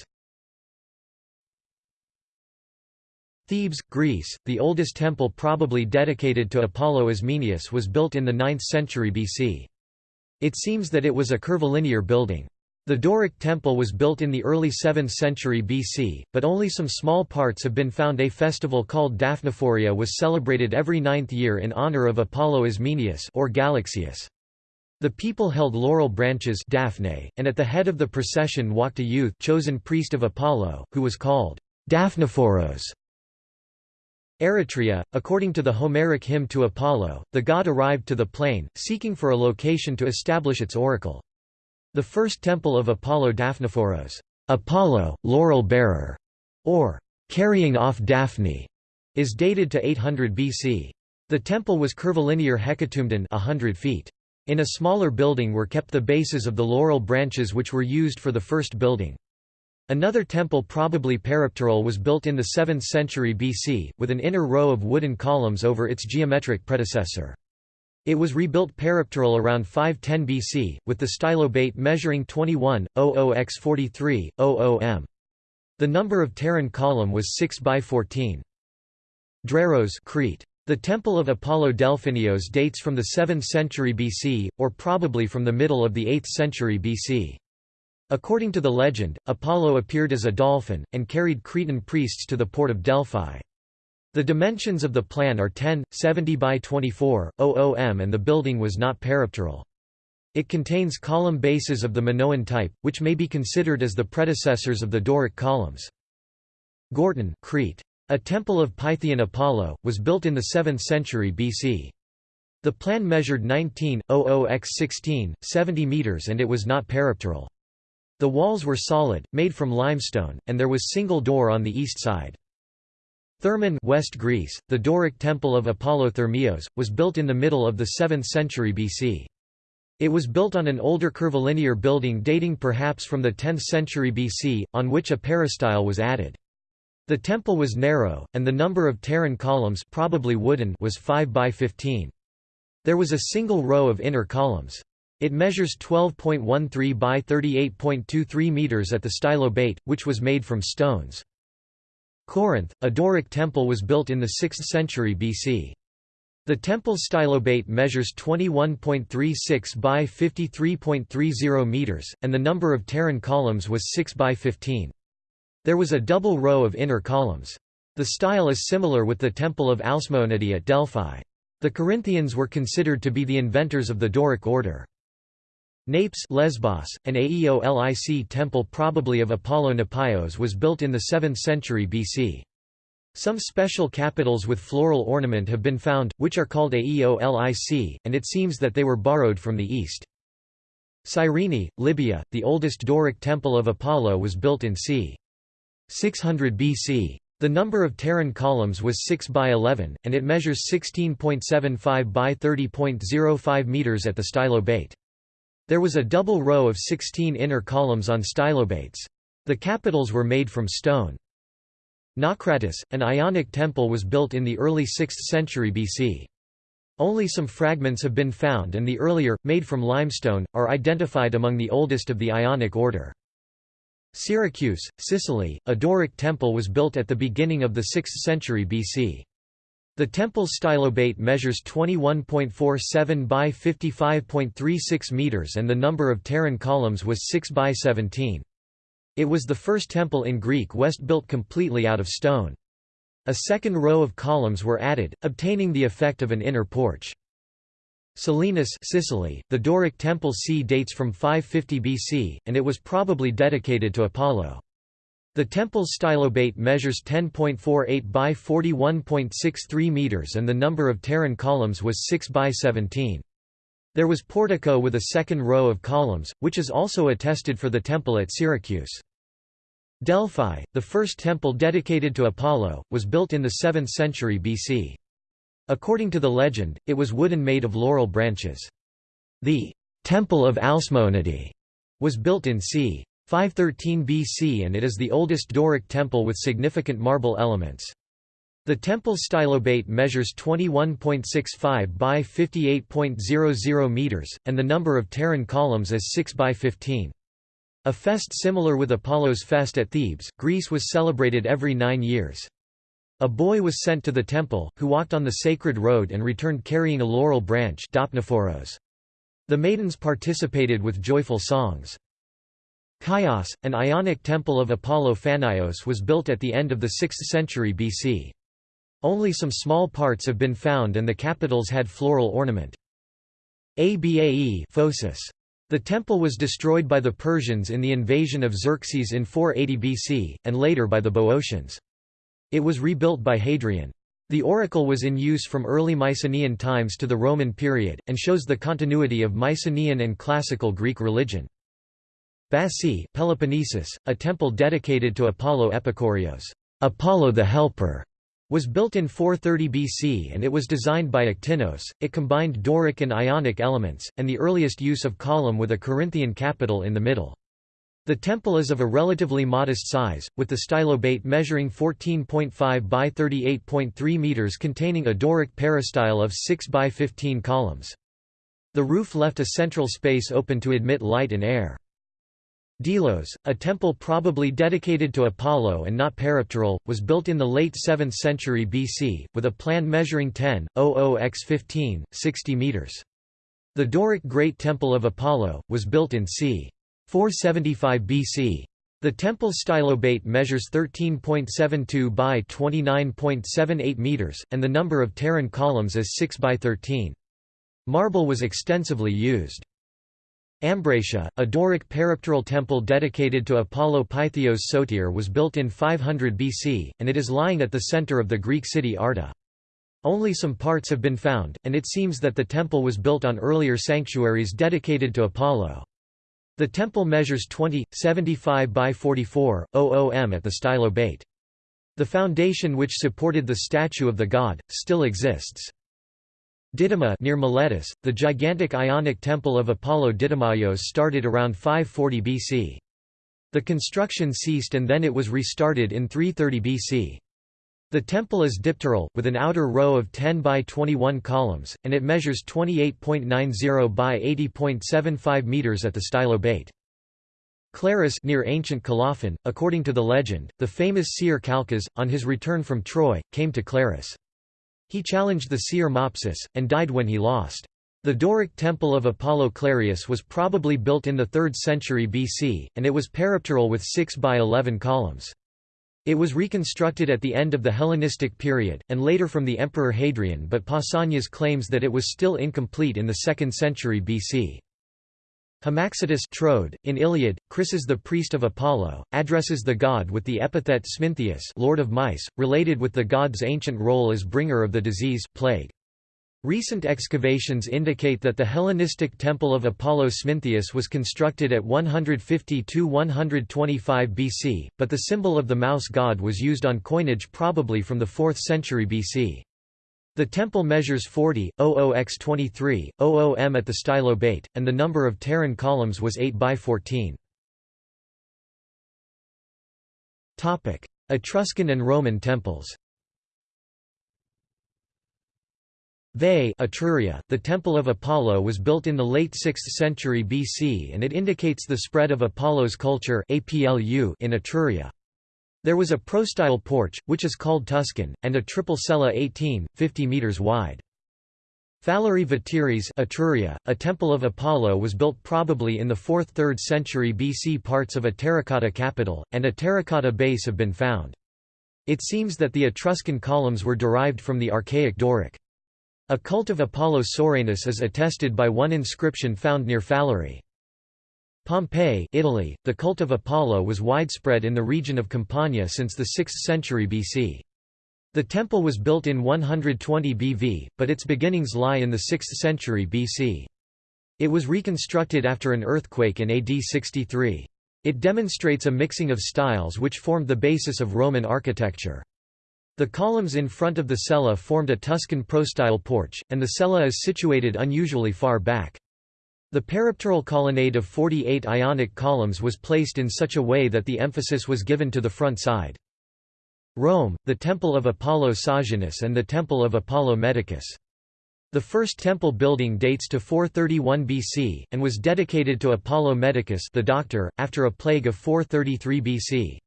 Thebes, Greece, the oldest temple probably dedicated to Apollo Ismenias was built in the 9th century BC. It seems that it was a curvilinear building. The Doric temple was built in the early 7th century BC, but only some small parts have been found. A festival called Daphnephoria was celebrated every ninth year in honor of Apollo Ismenias or Galaxius. The people held laurel branches Daphne, and at the head of the procession walked a youth chosen priest of Apollo, who was called Daphnephoros. Eretria, according to the Homeric hymn to Apollo, the god arrived to the plain, seeking for a location to establish its oracle. The first temple of Apollo Daphnephoros, Apollo, laurel bearer, or carrying off Daphne, is dated to 800 BC. The temple was curvilinear hecatomben 100 feet. In a smaller building were kept the bases of the laurel branches which were used for the first building. Another temple probably peripteral was built in the 7th century BC, with an inner row of wooden columns over its geometric predecessor. It was rebuilt peripteral around 510 BC, with the stylobate measuring 21, 00 x 43, 00 m. The number of pteron column was 6 by 14. Dreros Crete. The Temple of Apollo Delphinios dates from the 7th century BC, or probably from the middle of the 8th century BC. According to the legend, Apollo appeared as a dolphin, and carried Cretan priests to the port of Delphi. The dimensions of the plan are 10, 70 by 24, 00 m and the building was not peripteral. It contains column bases of the Minoan type, which may be considered as the predecessors of the Doric columns. Gortyn Crete. A temple of Pythian Apollo, was built in the 7th century BC. The plan measured 19.00 x 16, 70 meters and it was not peripteral. The walls were solid, made from limestone, and there was single door on the east side. Thermon West Greece, the Doric temple of Apollo Thermios, was built in the middle of the 7th century BC. It was built on an older curvilinear building dating perhaps from the 10th century BC, on which a peristyle was added. The temple was narrow, and the number of pteron columns probably wooden was 5 by 15. There was a single row of inner columns. It measures 12.13 by 38.23 meters at the stylobate, which was made from stones. Corinth, a Doric temple was built in the 6th century BC. The temple's stylobate measures 21.36 by 53.30 meters, and the number of pteron columns was 6 by 15. There was a double row of inner columns. The style is similar with the Temple of Alcmaeonidae at Delphi. The Corinthians were considered to be the inventors of the Doric order. Napes Lesbos, an Aeolic temple probably of Apollo Nepios was built in the 7th century BC. Some special capitals with floral ornament have been found, which are called Aeolic, and it seems that they were borrowed from the east. Cyrene, Libya, the oldest Doric temple of Apollo was built in c. 600 BC. The number of pteron columns was 6 by 11, and it measures 16.75 by 30.05 meters at the stylobate. There was a double row of 16 inner columns on stylobates. The capitals were made from stone. Naucratis, an Ionic temple was built in the early 6th century BC. Only some fragments have been found and the earlier, made from limestone, are identified among the oldest of the Ionic order. Syracuse, Sicily, a Doric temple was built at the beginning of the 6th century BC. The temple's stylobate measures 21.47 by 55.36 meters and the number of pteron columns was 6 by 17. It was the first temple in Greek West built completely out of stone. A second row of columns were added, obtaining the effect of an inner porch. Selinus Sicily, the Doric temple c dates from 550 BC, and it was probably dedicated to Apollo. The temple's stylobate measures 10.48 by 41.63 meters and the number of pteron columns was 6 by 17. There was portico with a second row of columns, which is also attested for the temple at Syracuse. Delphi, the first temple dedicated to Apollo, was built in the 7th century BC. According to the legend, it was wooden made of laurel branches. The Temple of Alcmaeonidae was built in c. 513 BC and it is the oldest Doric temple with significant marble elements. The temple's stylobate measures 21.65 by 58.00 meters, and the number of pteron columns is 6 by 15. A fest similar with Apollo's fest at Thebes, Greece was celebrated every nine years. A boy was sent to the temple, who walked on the sacred road and returned carrying a laurel branch The maidens participated with joyful songs. Chios, an Ionic temple of Apollo Phanios was built at the end of the 6th century BC. Only some small parts have been found and the capitals had floral ornament. Abae Phocis. The temple was destroyed by the Persians in the invasion of Xerxes in 480 BC, and later by the Boeotians. It was rebuilt by Hadrian. The oracle was in use from early Mycenaean times to the Roman period, and shows the continuity of Mycenaean and classical Greek religion. Bassae Peloponnesus, a temple dedicated to Apollo Epikourios Apollo the Helper", was built in 430 BC and it was designed by Iktinos. It combined Doric and Ionic elements, and the earliest use of column with a Corinthian capital in the middle. The temple is of a relatively modest size, with the stylobate measuring 14.5 by 38.3 meters containing a Doric peristyle of 6 by 15 columns. The roof left a central space open to admit light and air. Delos, a temple probably dedicated to Apollo and not peripteral, was built in the late 7th century BC, with a plan measuring 10.00 x 15, 60 meters. The Doric Great Temple of Apollo, was built in c. 475 BC. The temple stylobate measures 13.72 by 29.78 meters, and the number of pteron columns is 6 by 13. Marble was extensively used. Ambracia, a Doric peripteral temple dedicated to Apollo Pythios Sotir was built in 500 BC, and it is lying at the center of the Greek city Arta. Only some parts have been found, and it seems that the temple was built on earlier sanctuaries dedicated to Apollo. The temple measures 20, 75 by 44, OOM at the stylobate. The foundation which supported the statue of the god, still exists. Didyma near Miletus, the gigantic Ionic temple of Apollo Didymaios started around 540 BC. The construction ceased and then it was restarted in 330 BC. The temple is dipteral, with an outer row of 10 by 21 columns, and it measures 28.90 by 80.75 meters at the stylobate. Clarus near ancient Colophon, according to the legend, the famous seer Calchas, on his return from Troy, came to Clarus. He challenged the seer Mopsus, and died when he lost. The Doric temple of Apollo Clarius was probably built in the 3rd century BC, and it was peripteral with 6 by 11 columns. It was reconstructed at the end of the Hellenistic period, and later from the Emperor Hadrian but Pausanias claims that it was still incomplete in the 2nd century BC. Hamaxitus Troad, in Iliad, Chryses the priest of Apollo, addresses the god with the epithet Smintheus lord of mice, related with the god's ancient role as bringer of the disease plague. Recent excavations indicate that the Hellenistic temple of Apollo Smintheus was constructed at 150–125 BC, but the symbol of the mouse god was used on coinage probably from the 4th century BC. The temple measures 40, 00 x 23, 00 m at the stylobate, and the number of pteron columns was 8 by 14. Etruscan and Roman temples Veii Etruria, the Temple of Apollo was built in the late 6th century BC and it indicates the spread of Apollo's culture in Etruria. There was a prostyle porch, which is called Tuscan, and a triple cella 18, 50 metres wide. Falerii Veteres Etruria, a temple of Apollo was built probably in the 4th–3rd century BC parts of a terracotta capital, and a terracotta base have been found. It seems that the Etruscan columns were derived from the archaic Doric. A cult of Apollo Soranus is attested by one inscription found near Falerii. Pompeii Italy, the cult of Apollo was widespread in the region of Campania since the 6th century BC. The temple was built in 120 BV, but its beginnings lie in the 6th century BC. It was reconstructed after an earthquake in AD 63. It demonstrates a mixing of styles which formed the basis of Roman architecture. The columns in front of the cella formed a Tuscan prostyle porch, and the cella is situated unusually far back. The peripteral colonnade of 48 Ionic columns was placed in such a way that the emphasis was given to the front side. Rome, the Temple of Apollo Sosianus and the Temple of Apollo Medicus. The first temple building dates to 431 BC, and was dedicated to Apollo Medicus the doctor, after a plague of 433 BC.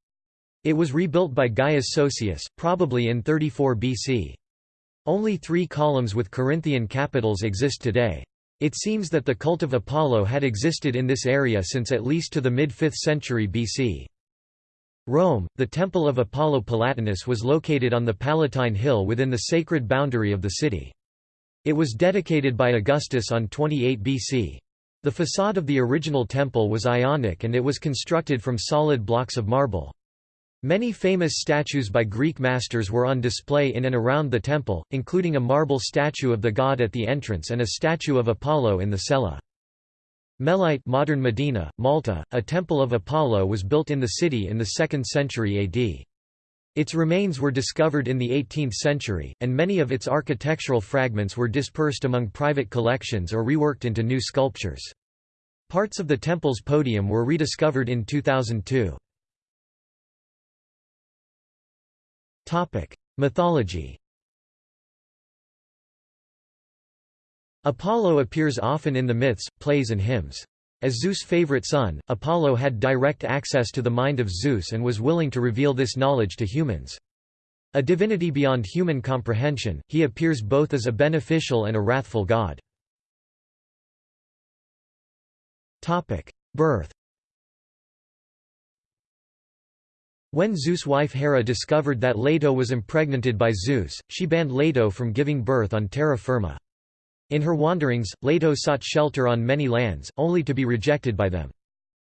It was rebuilt by Gaius Sosius, probably in 34 BC. Only three columns with Corinthian capitals exist today. It seems that the cult of Apollo had existed in this area since at least to the mid-5th century BC. Rome, the Temple of Apollo Palatinus was located on the Palatine Hill within the sacred boundary of the city. It was dedicated by Augustus on 28 BC. The facade of the original temple was Ionic and it was constructed from solid blocks of marble. Many famous statues by Greek masters were on display in and around the temple, including a marble statue of the god at the entrance and a statue of Apollo in the cella. Melite modern Mdina, Malta, a temple of Apollo was built in the city in the 2nd century AD. Its remains were discovered in the 18th century, and many of its architectural fragments were dispersed among private collections or reworked into new sculptures. Parts of the temple's podium were rediscovered in 2002. Mythology Apollo appears often in the myths, plays and hymns. As Zeus' favorite son, Apollo had direct access to the mind of Zeus and was willing to reveal this knowledge to humans. A divinity beyond human comprehension, he appears both as a beneficial and a wrathful god. Birth When Zeus' wife Hera discovered that Leto was impregnated by Zeus, she banned Leto from giving birth on terra firma. In her wanderings, Leto sought shelter on many lands, only to be rejected by them.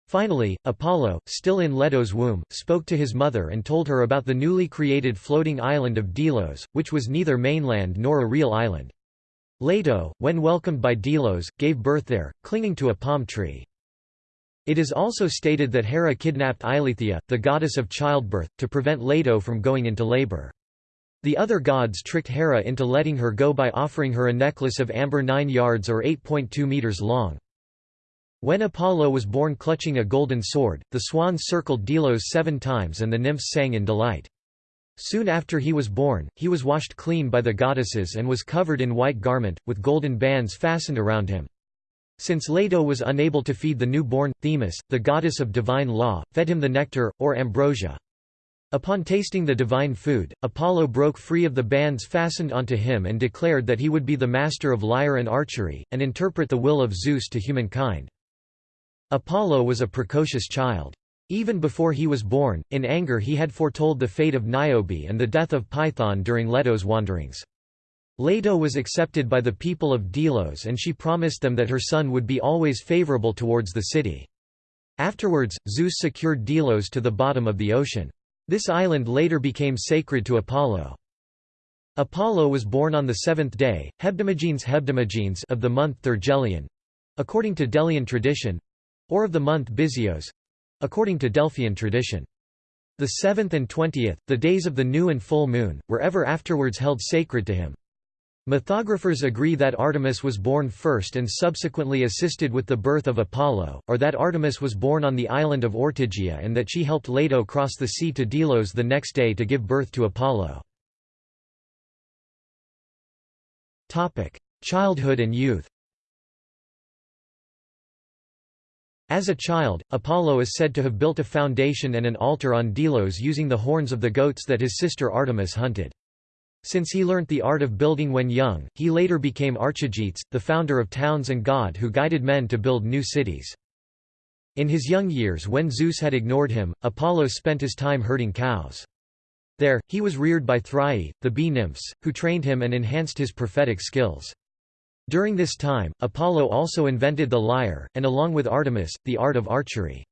Finally, Apollo, still in Leto's womb, spoke to his mother and told her about the newly created floating island of Delos, which was neither mainland nor a real island. Leto, when welcomed by Delos, gave birth there, clinging to a palm tree. It is also stated that Hera kidnapped Eileithyia, the goddess of childbirth, to prevent Leto from going into labor. The other gods tricked Hera into letting her go by offering her a necklace of amber 9 yards or 8.2 meters long. When Apollo was born clutching a golden sword, the swans circled Delos seven times and the nymphs sang in delight. Soon after he was born, he was washed clean by the goddesses and was covered in white garment, with golden bands fastened around him. Since Leto was unable to feed the newborn, Themis, the goddess of divine law, fed him the nectar, or ambrosia. Upon tasting the divine food, Apollo broke free of the bands fastened onto him and declared that he would be the master of lyre and archery, and interpret the will of Zeus to humankind. Apollo was a precocious child. Even before he was born, in anger he had foretold the fate of Niobe and the death of Python during Leto's wanderings. Leto was accepted by the people of Delos and she promised them that her son would be always favorable towards the city. Afterwards, Zeus secured Delos to the bottom of the ocean. This island later became sacred to Apollo. Apollo was born on the seventh day, Hebdomagenes Hebdomagenes of the month Thargelion, according to Delian tradition, or of the month Bysios, according to Delphian tradition. The seventh and twentieth, the days of the new and full moon, were ever afterwards held sacred to him. Mythographers agree that Artemis was born first and subsequently assisted with the birth of Apollo, or that Artemis was born on the island of Ortygia and that she helped Leto cross the sea to Delos the next day to give birth to Apollo. Childhood and youth As a child, Apollo is said to have built a foundation and an altar on Delos using the horns of the goats that his sister Artemis hunted. Since he learnt the art of building when young, he later became Archigetes, the founder of towns and god who guided men to build new cities. In his young years when Zeus had ignored him, Apollo spent his time herding cows. There, he was reared by Thriae, the bee nymphs, who trained him and enhanced his prophetic skills. During this time, Apollo also invented the lyre, and along with Artemis, the art of archery.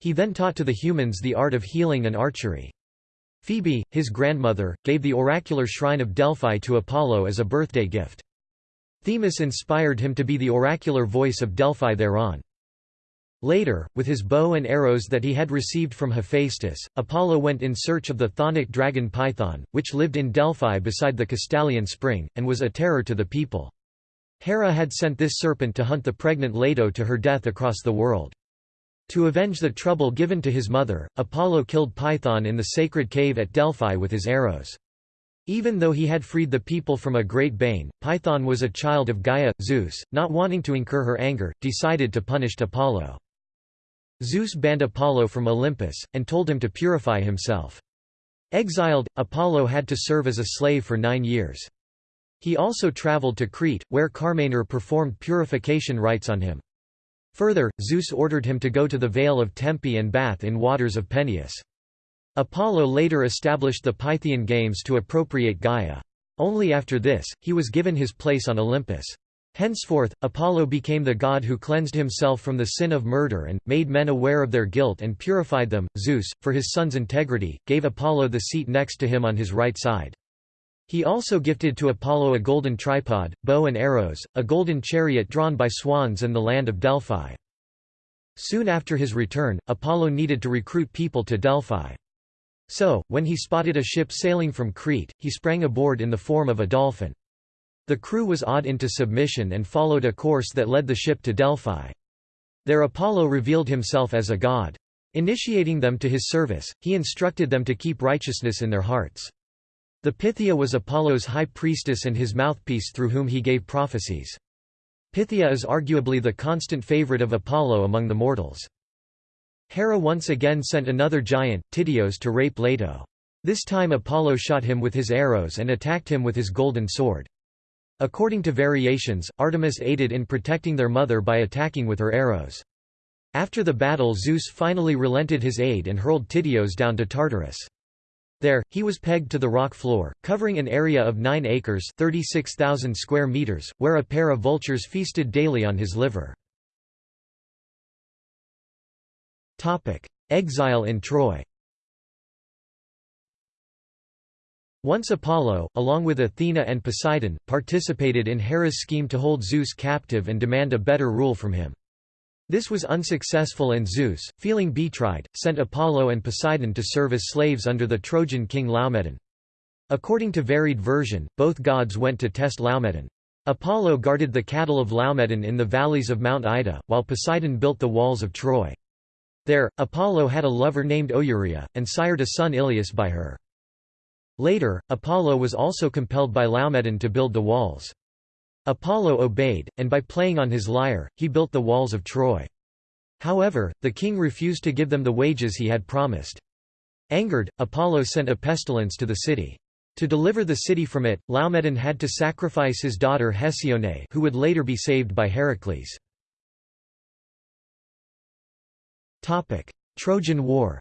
He then taught to the humans the art of healing and archery. Phoebe, his grandmother, gave the oracular shrine of Delphi to Apollo as a birthday gift. Themis inspired him to be the oracular voice of Delphi thereon. Later, with his bow and arrows that he had received from Hephaestus, Apollo went in search of the chthonic dragon Python, which lived in Delphi beside the Castalian spring, and was a terror to the people. Hera had sent this serpent to hunt the pregnant Leto to her death across the world. To avenge the trouble given to his mother, Apollo killed Python in the sacred cave at Delphi with his arrows. Even though he had freed the people from a great bane, Python was a child of Gaia. Zeus, not wanting to incur her anger, decided to punish Apollo. Zeus banned Apollo from Olympus, and told him to purify himself. Exiled, Apollo had to serve as a slave for nine years. He also traveled to Crete, where Carmanor performed purification rites on him. Further, Zeus ordered him to go to the Vale of Tempe and bath in waters of Peneus. Apollo later established the Pythian Games to appropriate Gaia. Only after this, he was given his place on Olympus. Henceforth, Apollo became the god who cleansed himself from the sin of murder and, made men aware of their guilt and purified them. Zeus, for his son's integrity, gave Apollo the seat next to him on his right side. He also gifted to Apollo a golden tripod, bow and arrows, a golden chariot drawn by swans and the land of Delphi. Soon after his return, Apollo needed to recruit people to Delphi. So, when he spotted a ship sailing from Crete, he sprang aboard in the form of a dolphin. The crew was awed into submission and followed a course that led the ship to Delphi. There Apollo revealed himself as a god. Initiating them to his service, he instructed them to keep righteousness in their hearts. The Pythia was Apollo's high priestess and his mouthpiece through whom he gave prophecies. Pythia is arguably the constant favorite of Apollo among the mortals. Hera once again sent another giant, Tityos to rape Leto. This time Apollo shot him with his arrows and attacked him with his golden sword. According to variations, Artemis aided in protecting their mother by attacking with her arrows. After the battle Zeus finally relented his aid and hurled Tityos down to Tartarus. There, he was pegged to the rock floor, covering an area of 9 acres 36,000 square meters, where a pair of vultures feasted daily on his liver. Exile in Troy Once Apollo, along with Athena and Poseidon, participated in Hera's scheme to hold Zeus captive and demand a better rule from him. This was unsuccessful and Zeus, feeling betrayed, sent Apollo and Poseidon to serve as slaves under the Trojan king Laomedon. According to varied version, both gods went to test Laomedon. Apollo guarded the cattle of Laomedon in the valleys of Mount Ida, while Poseidon built the walls of Troy. There, Apollo had a lover named Oeria, and sired a son Ilius by her. Later, Apollo was also compelled by Laomedon to build the walls. Apollo obeyed, and by playing on his lyre, he built the walls of Troy. However, the king refused to give them the wages he had promised. Angered, Apollo sent a pestilence to the city. To deliver the city from it, Laomedon had to sacrifice his daughter Hesione who would later be saved by Heracles. Trojan War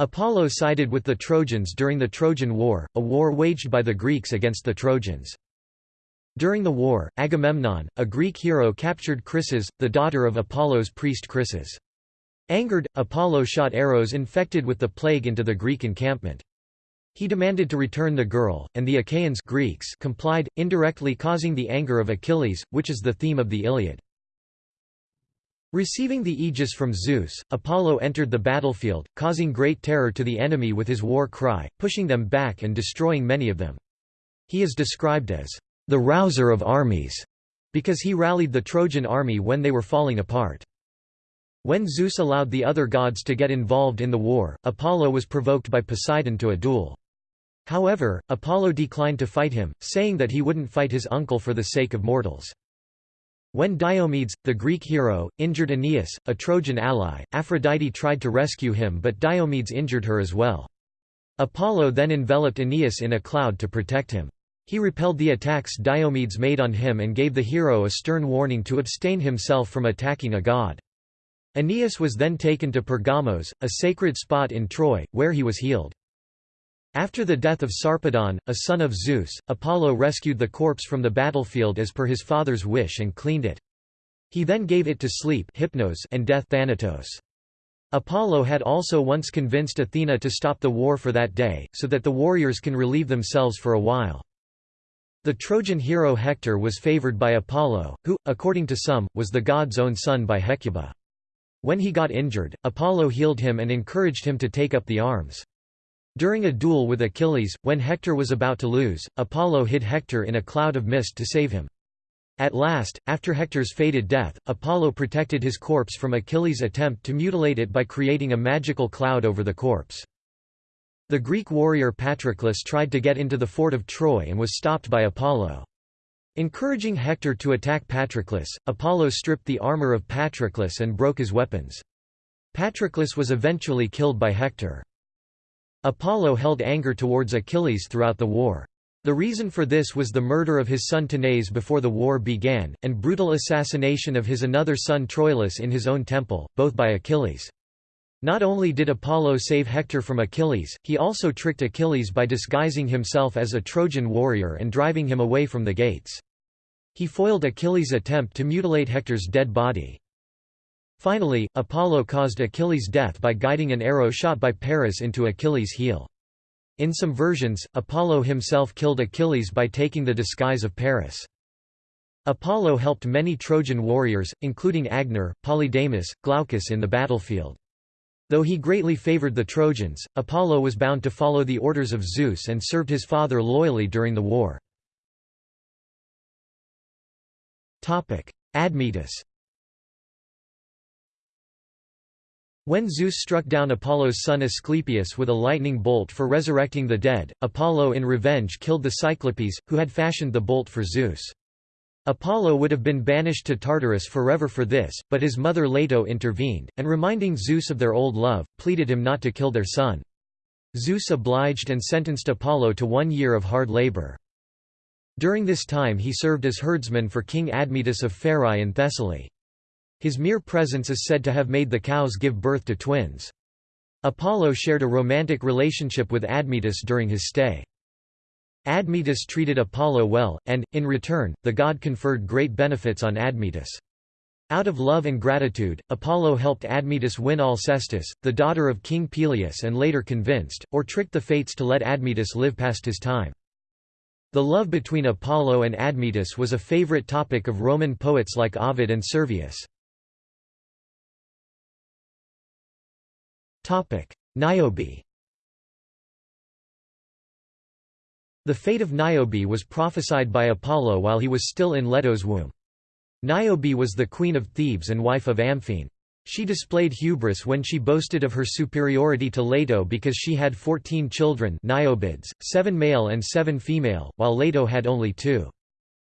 Apollo sided with the Trojans during the Trojan War, a war waged by the Greeks against the Trojans. During the war, Agamemnon, a Greek hero captured Chryseis, the daughter of Apollo's priest Chryses. Angered, Apollo shot arrows infected with the plague into the Greek encampment. He demanded to return the girl, and the Achaeans Greeks complied, indirectly causing the anger of Achilles, which is the theme of the Iliad. Receiving the aegis from Zeus, Apollo entered the battlefield, causing great terror to the enemy with his war cry, pushing them back and destroying many of them. He is described as the rouser of armies, because he rallied the Trojan army when they were falling apart. When Zeus allowed the other gods to get involved in the war, Apollo was provoked by Poseidon to a duel. However, Apollo declined to fight him, saying that he wouldn't fight his uncle for the sake of mortals. When Diomedes, the Greek hero, injured Aeneas, a Trojan ally, Aphrodite tried to rescue him but Diomedes injured her as well. Apollo then enveloped Aeneas in a cloud to protect him. He repelled the attacks Diomedes made on him and gave the hero a stern warning to abstain himself from attacking a god. Aeneas was then taken to Pergamos, a sacred spot in Troy, where he was healed. After the death of Sarpedon, a son of Zeus, Apollo rescued the corpse from the battlefield as per his father's wish and cleaned it. He then gave it to sleep hypnos and death thanatos. Apollo had also once convinced Athena to stop the war for that day, so that the warriors can relieve themselves for a while. The Trojan hero Hector was favored by Apollo, who, according to some, was the god's own son by Hecuba. When he got injured, Apollo healed him and encouraged him to take up the arms. During a duel with Achilles, when Hector was about to lose, Apollo hid Hector in a cloud of mist to save him. At last, after Hector's fated death, Apollo protected his corpse from Achilles' attempt to mutilate it by creating a magical cloud over the corpse. The Greek warrior Patroclus tried to get into the fort of Troy and was stopped by Apollo. Encouraging Hector to attack Patroclus, Apollo stripped the armor of Patroclus and broke his weapons. Patroclus was eventually killed by Hector. Apollo held anger towards Achilles throughout the war. The reason for this was the murder of his son Tanais before the war began, and brutal assassination of his another son Troilus in his own temple, both by Achilles. Not only did Apollo save Hector from Achilles, he also tricked Achilles by disguising himself as a Trojan warrior and driving him away from the gates. He foiled Achilles' attempt to mutilate Hector's dead body. Finally, Apollo caused Achilles' death by guiding an arrow shot by Paris into Achilles' heel. In some versions, Apollo himself killed Achilles by taking the disguise of Paris. Apollo helped many Trojan warriors, including Agenor, Polydamas, Glaucus in the battlefield. Though he greatly favored the Trojans, Apollo was bound to follow the orders of Zeus and served his father loyally during the war. Admetus When Zeus struck down Apollo's son Asclepius with a lightning bolt for resurrecting the dead, Apollo in revenge killed the Cyclopes, who had fashioned the bolt for Zeus. Apollo would have been banished to Tartarus forever for this, but his mother Leto intervened, and reminding Zeus of their old love, pleaded him not to kill their son. Zeus obliged and sentenced Apollo to one year of hard labor. During this time he served as herdsman for King Admetus of Pherae in Thessaly. His mere presence is said to have made the cows give birth to twins. Apollo shared a romantic relationship with Admetus during his stay. Admetus treated Apollo well, and, in return, the god conferred great benefits on Admetus. Out of love and gratitude, Apollo helped Admetus win Alcestis, the daughter of King Pelias and later convinced, or tricked the fates to let Admetus live past his time. The love between Apollo and Admetus was a favorite topic of Roman poets like Ovid and Servius. Niobe The fate of Niobe was prophesied by Apollo while he was still in Leto's womb. Niobe was the queen of Thebes and wife of Amphion. She displayed hubris when she boasted of her superiority to Leto because she had fourteen children Niobids, seven male and seven female, while Leto had only two.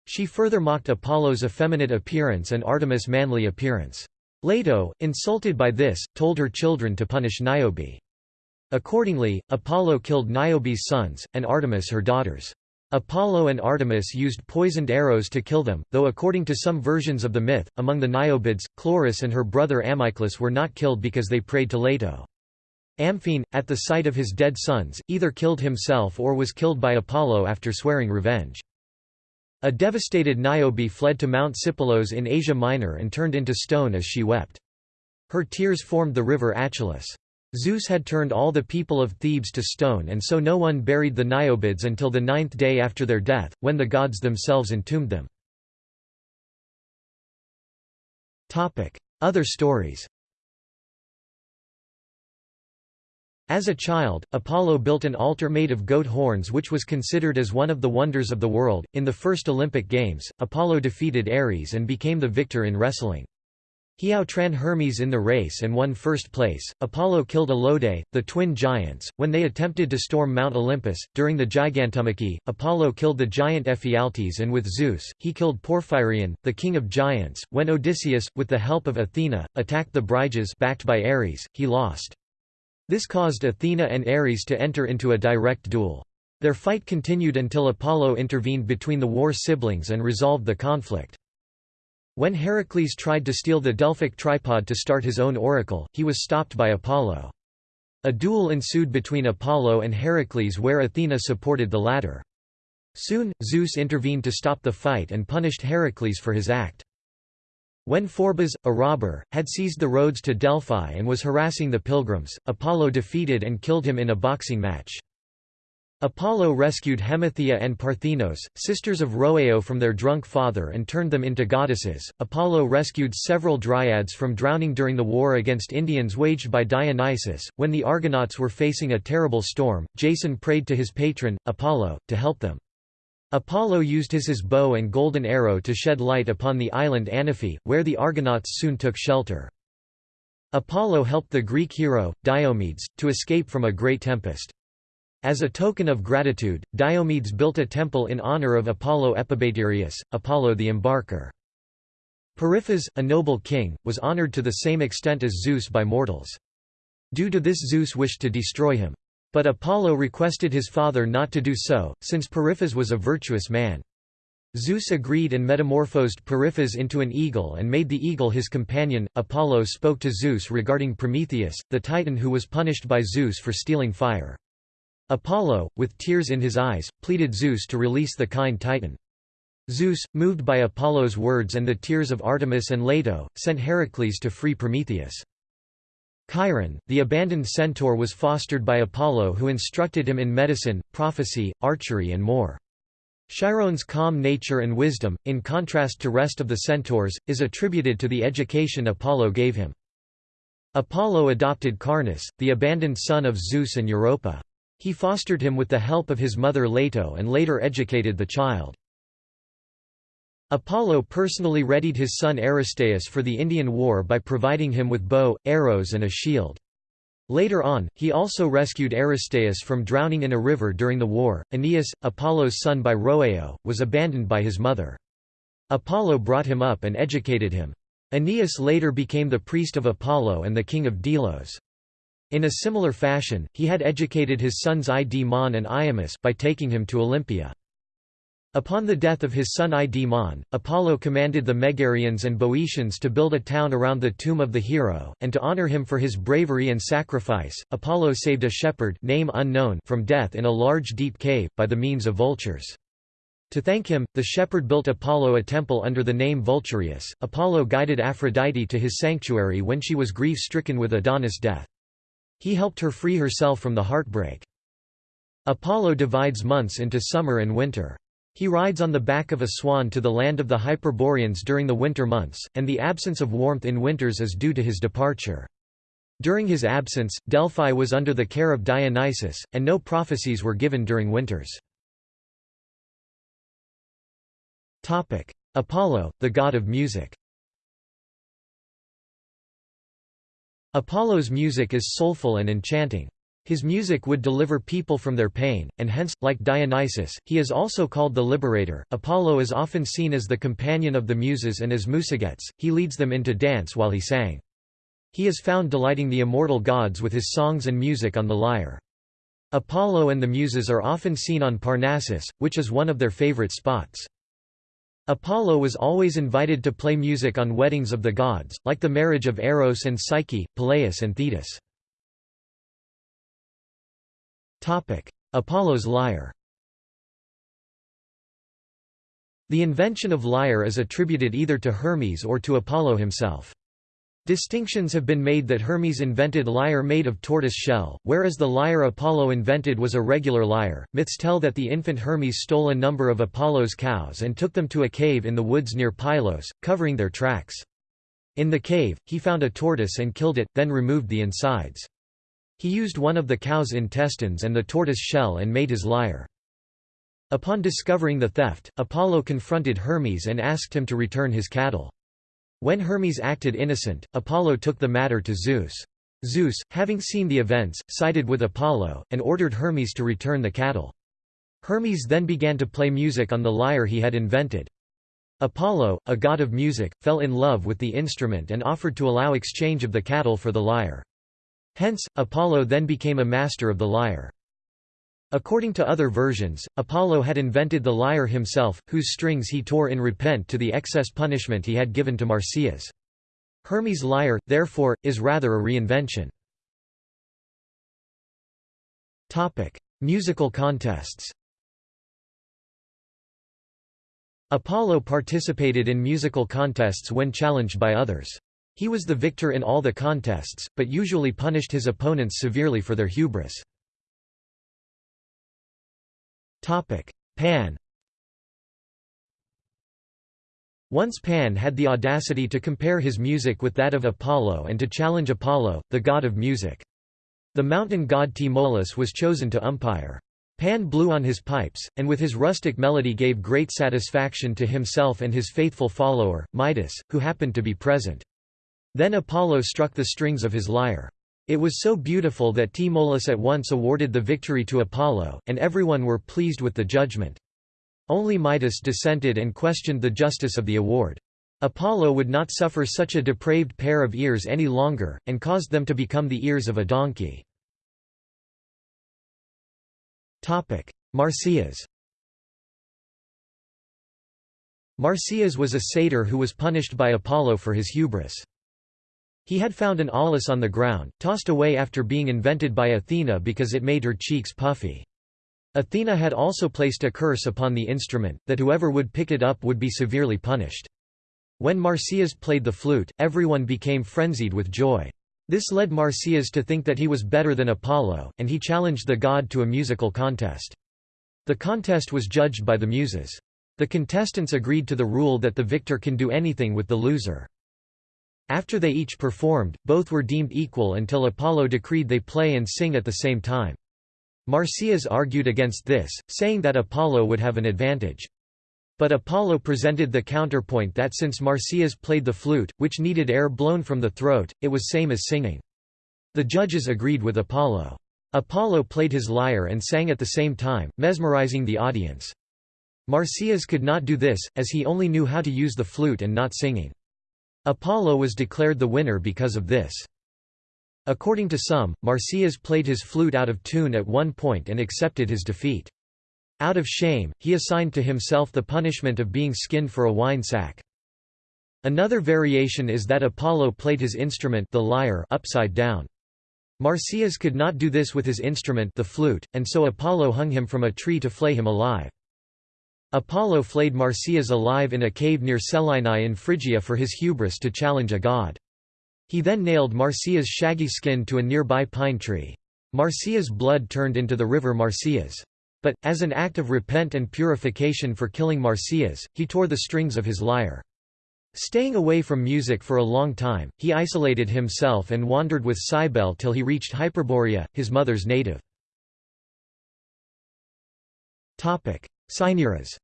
She further mocked Apollo's effeminate appearance and Artemis' manly appearance. Leto, insulted by this, told her children to punish Niobe. Accordingly, Apollo killed Niobe's sons, and Artemis her daughters. Apollo and Artemis used poisoned arrows to kill them, though according to some versions of the myth, among the Niobids, Chloris and her brother Amyclus were not killed because they prayed to Leto. Amphion, at the sight of his dead sons, either killed himself or was killed by Apollo after swearing revenge. A devastated Niobe fled to Mount Sipylos in Asia Minor and turned into stone as she wept. Her tears formed the river Achelous. Zeus had turned all the people of Thebes to stone and so no one buried the Niobids until the ninth day after their death, when the gods themselves entombed them. Other stories As a child, Apollo built an altar made of goat horns which was considered as one of the wonders of the world. In the first Olympic Games, Apollo defeated Ares and became the victor in wrestling. He outran Hermes in the race and won first place. Apollo killed Aloadae, the twin giants, when they attempted to storm Mount Olympus. During the Gigantomachy, Apollo killed the giant Ephialtes, and with Zeus, he killed Porphyrion, the king of giants. When Odysseus, with the help of Athena, attacked the Bryges backed by Ares, he lost. This caused Athena and Ares to enter into a direct duel. Their fight continued until Apollo intervened between the war siblings and resolved the conflict. When Heracles tried to steal the Delphic tripod to start his own oracle, he was stopped by Apollo. A duel ensued between Apollo and Heracles where Athena supported the latter. Soon, Zeus intervened to stop the fight and punished Heracles for his act. When Phorbas, a robber, had seized the roads to Delphi and was harassing the pilgrims, Apollo defeated and killed him in a boxing match. Apollo rescued Hemithea and Parthenos, sisters of Rhoeo from their drunk father and turned them into goddesses. Apollo rescued several dryads from drowning during the war against Indians waged by Dionysus. When the Argonauts were facing a terrible storm, Jason prayed to his patron, Apollo, to help them. Apollo used his, his bow and golden arrow to shed light upon the island Anaphe, where the Argonauts soon took shelter. Apollo helped the Greek hero, Diomedes, to escape from a great tempest. As a token of gratitude, Diomedes built a temple in honor of Apollo Epibaterius, Apollo the Embarker. Periphas, a noble king, was honored to the same extent as Zeus by mortals. Due to this Zeus wished to destroy him. But Apollo requested his father not to do so, since Periphas was a virtuous man. Zeus agreed and metamorphosed Periphas into an eagle and made the eagle his companion. Apollo spoke to Zeus regarding Prometheus, the titan who was punished by Zeus for stealing fire. Apollo, with tears in his eyes, pleaded Zeus to release the kind Titan. Zeus, moved by Apollo's words and the tears of Artemis and Leto, sent Heracles to free Prometheus. Chiron, the abandoned centaur was fostered by Apollo who instructed him in medicine, prophecy, archery and more. Chiron's calm nature and wisdom, in contrast to rest of the centaurs, is attributed to the education Apollo gave him. Apollo adopted Carnus, the abandoned son of Zeus and Europa. He fostered him with the help of his mother Leto and later educated the child. Apollo personally readied his son Aristaeus for the Indian War by providing him with bow, arrows and a shield. Later on, he also rescued Aristaeus from drowning in a river during the war. Aeneas, Apollo's son by Rhoeo, was abandoned by his mother. Apollo brought him up and educated him. Aeneas later became the priest of Apollo and the king of Delos. In a similar fashion, he had educated his sons Idemon and Iammus by taking him to Olympia. Upon the death of his son Idemon, Apollo commanded the Megarians and Boeotians to build a town around the tomb of the hero, and to honor him for his bravery and sacrifice, Apollo saved a shepherd name unknown from death in a large deep cave, by the means of vultures. To thank him, the shepherd built Apollo a temple under the name Vulturius. Apollo guided Aphrodite to his sanctuary when she was grief-stricken with Adonis' death. He helped her free herself from the heartbreak. Apollo divides months into summer and winter. He rides on the back of a swan to the land of the Hyperboreans during the winter months, and the absence of warmth in winters is due to his departure. During his absence, Delphi was under the care of Dionysus, and no prophecies were given during winters. Apollo, the god of music Apollo's music is soulful and enchanting. His music would deliver people from their pain, and hence, like Dionysus, he is also called the liberator. Apollo is often seen as the companion of the Muses and as Musagetes, he leads them into dance while he sang. He is found delighting the immortal gods with his songs and music on the lyre. Apollo and the Muses are often seen on Parnassus, which is one of their favorite spots. Apollo was always invited to play music on weddings of the gods, like the marriage of Eros and Psyche, Peleus and Thetis. Apollo's lyre The invention of lyre is attributed either to Hermes or to Apollo himself. Distinctions have been made that Hermes invented lyre made of tortoise shell, whereas the lyre Apollo invented was a regular lyre. Myths tell that the infant Hermes stole a number of Apollo's cows and took them to a cave in the woods near Pylos, covering their tracks. In the cave, he found a tortoise and killed it, then removed the insides. He used one of the cow's intestines and the tortoise shell and made his lyre. Upon discovering the theft, Apollo confronted Hermes and asked him to return his cattle. When Hermes acted innocent, Apollo took the matter to Zeus. Zeus, having seen the events, sided with Apollo, and ordered Hermes to return the cattle. Hermes then began to play music on the lyre he had invented. Apollo, a god of music, fell in love with the instrument and offered to allow exchange of the cattle for the lyre. Hence, Apollo then became a master of the lyre. According to other versions, Apollo had invented the lyre himself, whose strings he tore in repent to the excess punishment he had given to Marsyas. Hermes' lyre, therefore, is rather a reinvention. Musical contests Apollo participated in musical contests when challenged by others. He was the victor in all the contests, but usually punished his opponents severely for their hubris. Pan Once Pan had the audacity to compare his music with that of Apollo and to challenge Apollo, the god of music. The mountain god Tmolus was chosen to umpire. Pan blew on his pipes, and with his rustic melody gave great satisfaction to himself and his faithful follower, Midas, who happened to be present. Then Apollo struck the strings of his lyre. It was so beautiful that Tmolus at once awarded the victory to Apollo, and everyone were pleased with the judgment. Only Midas dissented and questioned the justice of the award. Apollo would not suffer such a depraved pair of ears any longer, and caused them to become the ears of a donkey. Marsyas Marsyas was a satyr who was punished by Apollo for his hubris. He had found an aulos on the ground, tossed away after being invented by Athena because it made her cheeks puffy. Athena had also placed a curse upon the instrument, that whoever would pick it up would be severely punished. When Marsyas played the flute, everyone became frenzied with joy. This led Marsyas to think that he was better than Apollo, and he challenged the god to a musical contest. The contest was judged by the Muses. The contestants agreed to the rule that the victor can do anything with the loser. After they each performed, both were deemed equal until Apollo decreed they play and sing at the same time. Marsyas argued against this, saying that Apollo would have an advantage. But Apollo presented the counterpoint that since Marsyas played the flute, which needed air blown from the throat, it was same as singing. The judges agreed with Apollo. Apollo played his lyre and sang at the same time, mesmerizing the audience. Marsyas could not do this, as he only knew how to use the flute and not singing. Apollo was declared the winner because of this. According to some, Marsyas played his flute out of tune at one point and accepted his defeat. Out of shame, he assigned to himself the punishment of being skinned for a wine sack. Another variation is that Apollo played his instrument the lyre upside down. Marsyas could not do this with his instrument the flute, and so Apollo hung him from a tree to flay him alive. Apollo flayed Marsyas alive in a cave near Celaenae in Phrygia for his hubris to challenge a god. He then nailed Marsyas' shaggy skin to a nearby pine tree. Marsyas' blood turned into the river Marsyas. But, as an act of repent and purification for killing Marsyas, he tore the strings of his lyre. Staying away from music for a long time, he isolated himself and wandered with Cybele till he reached Hyperborea, his mother's native. Cinyras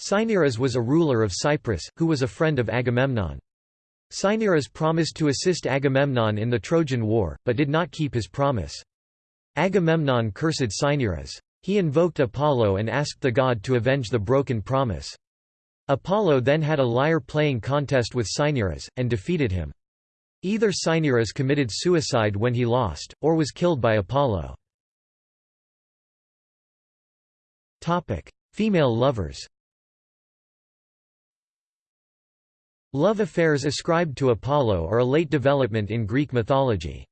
Cinyras was a ruler of Cyprus, who was a friend of Agamemnon. Cinyras promised to assist Agamemnon in the Trojan War, but did not keep his promise. Agamemnon cursed Cinyras. He invoked Apollo and asked the god to avenge the broken promise. Apollo then had a lyre-playing contest with Cinyras, and defeated him. Either Cinyras committed suicide when he lost, or was killed by Apollo. Female lovers Love affairs ascribed to Apollo are a late development in Greek mythology.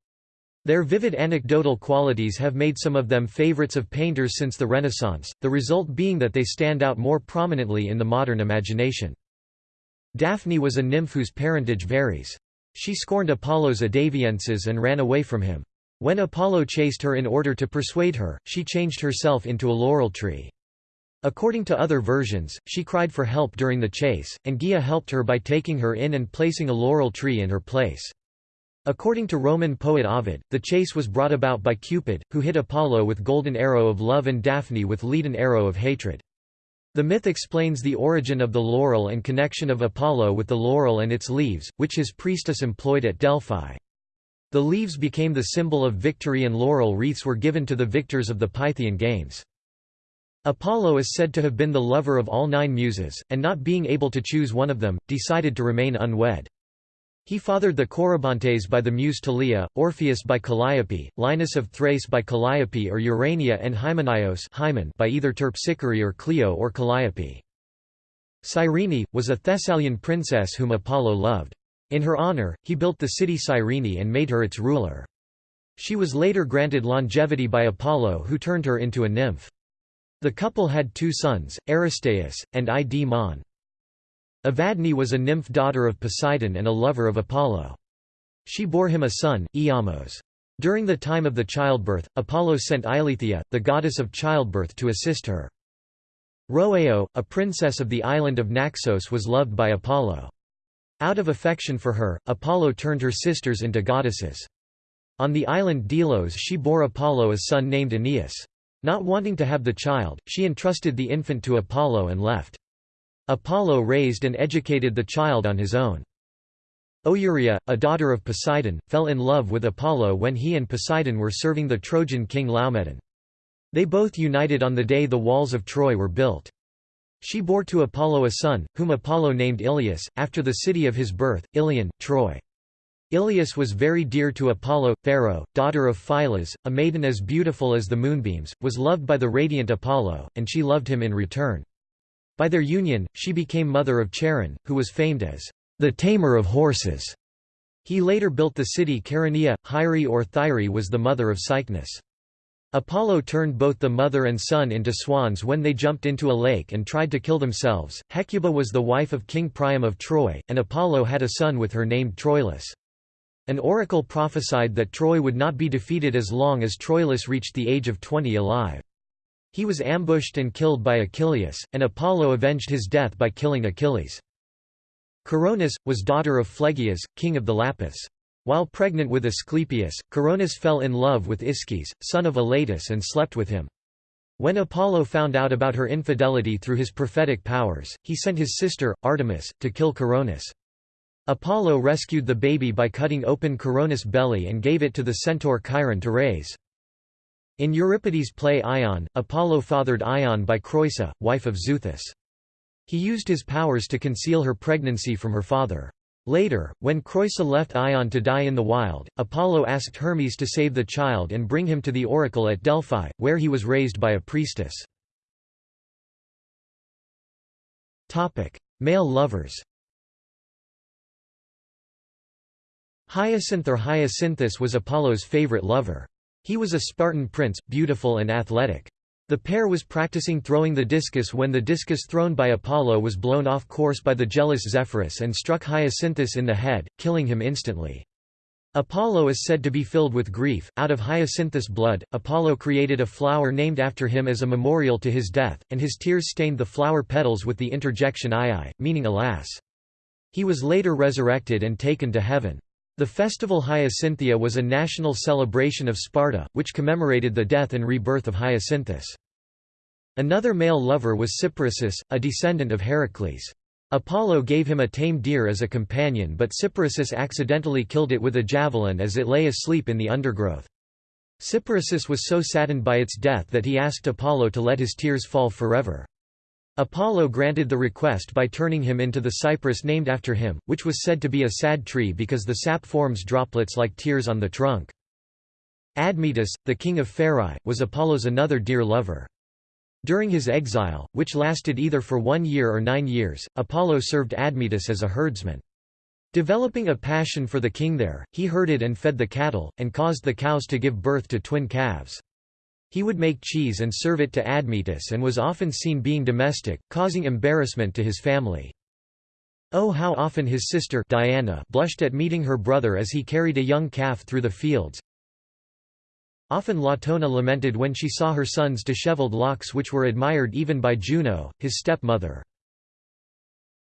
Their vivid anecdotal qualities have made some of them favorites of painters since the Renaissance, the result being that they stand out more prominently in the modern imagination. Daphne was a nymph whose parentage varies. She scorned Apollo's adaviences and ran away from him. When Apollo chased her in order to persuade her, she changed herself into a laurel tree. According to other versions, she cried for help during the chase, and Gaia helped her by taking her in and placing a laurel tree in her place. According to Roman poet Ovid, the chase was brought about by Cupid, who hit Apollo with golden arrow of love and Daphne with leaden arrow of hatred. The myth explains the origin of the laurel and connection of Apollo with the laurel and its leaves, which his priestess employed at Delphi. The leaves became the symbol of victory and laurel wreaths were given to the victors of the Pythian Games. Apollo is said to have been the lover of all nine muses, and not being able to choose one of them, decided to remain unwed. He fathered the Corybantes by the muse Thalia, Orpheus by Calliope, Linus of Thrace by Calliope or Urania and Hymenaios by either Terpsichore or Clio or Calliope. Cyrene, was a Thessalian princess whom Apollo loved. In her honor, he built the city Cyrene and made her its ruler. She was later granted longevity by Apollo who turned her into a nymph. The couple had two sons, Aristaeus, and Id-Mon. Evadne was a nymph daughter of Poseidon and a lover of Apollo. She bore him a son, Iamos. During the time of the childbirth, Apollo sent Eileithyia, the goddess of childbirth to assist her. Rhoeo, a princess of the island of Naxos was loved by Apollo. Out of affection for her, Apollo turned her sisters into goddesses. On the island Delos she bore Apollo a son named Aeneas. Not wanting to have the child, she entrusted the infant to Apollo and left. Apollo raised and educated the child on his own. Oeria, a daughter of Poseidon, fell in love with Apollo when he and Poseidon were serving the Trojan king Laomedon. They both united on the day the walls of Troy were built. She bore to Apollo a son, whom Apollo named Ilius, after the city of his birth, Ilion, Troy. Ilius was very dear to Apollo. Thero, daughter of Phylas, a maiden as beautiful as the moonbeams, was loved by the radiant Apollo, and she loved him in return. By their union, she became mother of Charon, who was famed as the tamer of horses. He later built the city Chaeronea. Hyre or Thyre was the mother of Cycnus. Apollo turned both the mother and son into swans when they jumped into a lake and tried to kill themselves. Hecuba was the wife of King Priam of Troy, and Apollo had a son with her named Troilus. An oracle prophesied that Troy would not be defeated as long as Troilus reached the age of 20 alive. He was ambushed and killed by Achilles, and Apollo avenged his death by killing Achilles. Coronis, was daughter of Phlegyas, king of the Lapiths. While pregnant with Asclepius, Coronis fell in love with Ischys, son of Elatus and slept with him. When Apollo found out about her infidelity through his prophetic powers, he sent his sister, Artemis, to kill Coronis. Apollo rescued the baby by cutting open Coronis' belly and gave it to the centaur Chiron to raise. In Euripides' play Ion, Apollo fathered Ion by Creusa, wife of Xuthus. He used his powers to conceal her pregnancy from her father. Later, when Creusa left Ion to die in the wild, Apollo asked Hermes to save the child and bring him to the oracle at Delphi, where he was raised by a priestess. Male lovers Hyacinth or Hyacinthus was Apollo's favorite lover. He was a Spartan prince, beautiful and athletic. The pair was practicing throwing the discus when the discus thrown by Apollo was blown off course by the jealous Zephyrus and struck Hyacinthus in the head, killing him instantly. Apollo is said to be filled with grief. Out of Hyacinthus' blood, Apollo created a flower named after him as a memorial to his death, and his tears stained the flower petals with the interjection Ii, meaning alas. He was later resurrected and taken to heaven. The festival Hyacinthia was a national celebration of Sparta, which commemorated the death and rebirth of Hyacinthus. Another male lover was Cyparissus, a descendant of Heracles. Apollo gave him a tame deer as a companion but Cyparissus accidentally killed it with a javelin as it lay asleep in the undergrowth. Cyparissus was so saddened by its death that he asked Apollo to let his tears fall forever. Apollo granted the request by turning him into the cypress named after him, which was said to be a sad tree because the sap forms droplets like tears on the trunk. Admetus, the king of Pherai, was Apollo's another dear lover. During his exile, which lasted either for one year or nine years, Apollo served Admetus as a herdsman. Developing a passion for the king there, he herded and fed the cattle, and caused the cows to give birth to twin calves. He would make cheese and serve it to Admetus and was often seen being domestic, causing embarrassment to his family. Oh how often his sister Diana blushed at meeting her brother as he carried a young calf through the fields. Often Latona lamented when she saw her son's disheveled locks which were admired even by Juno, his stepmother.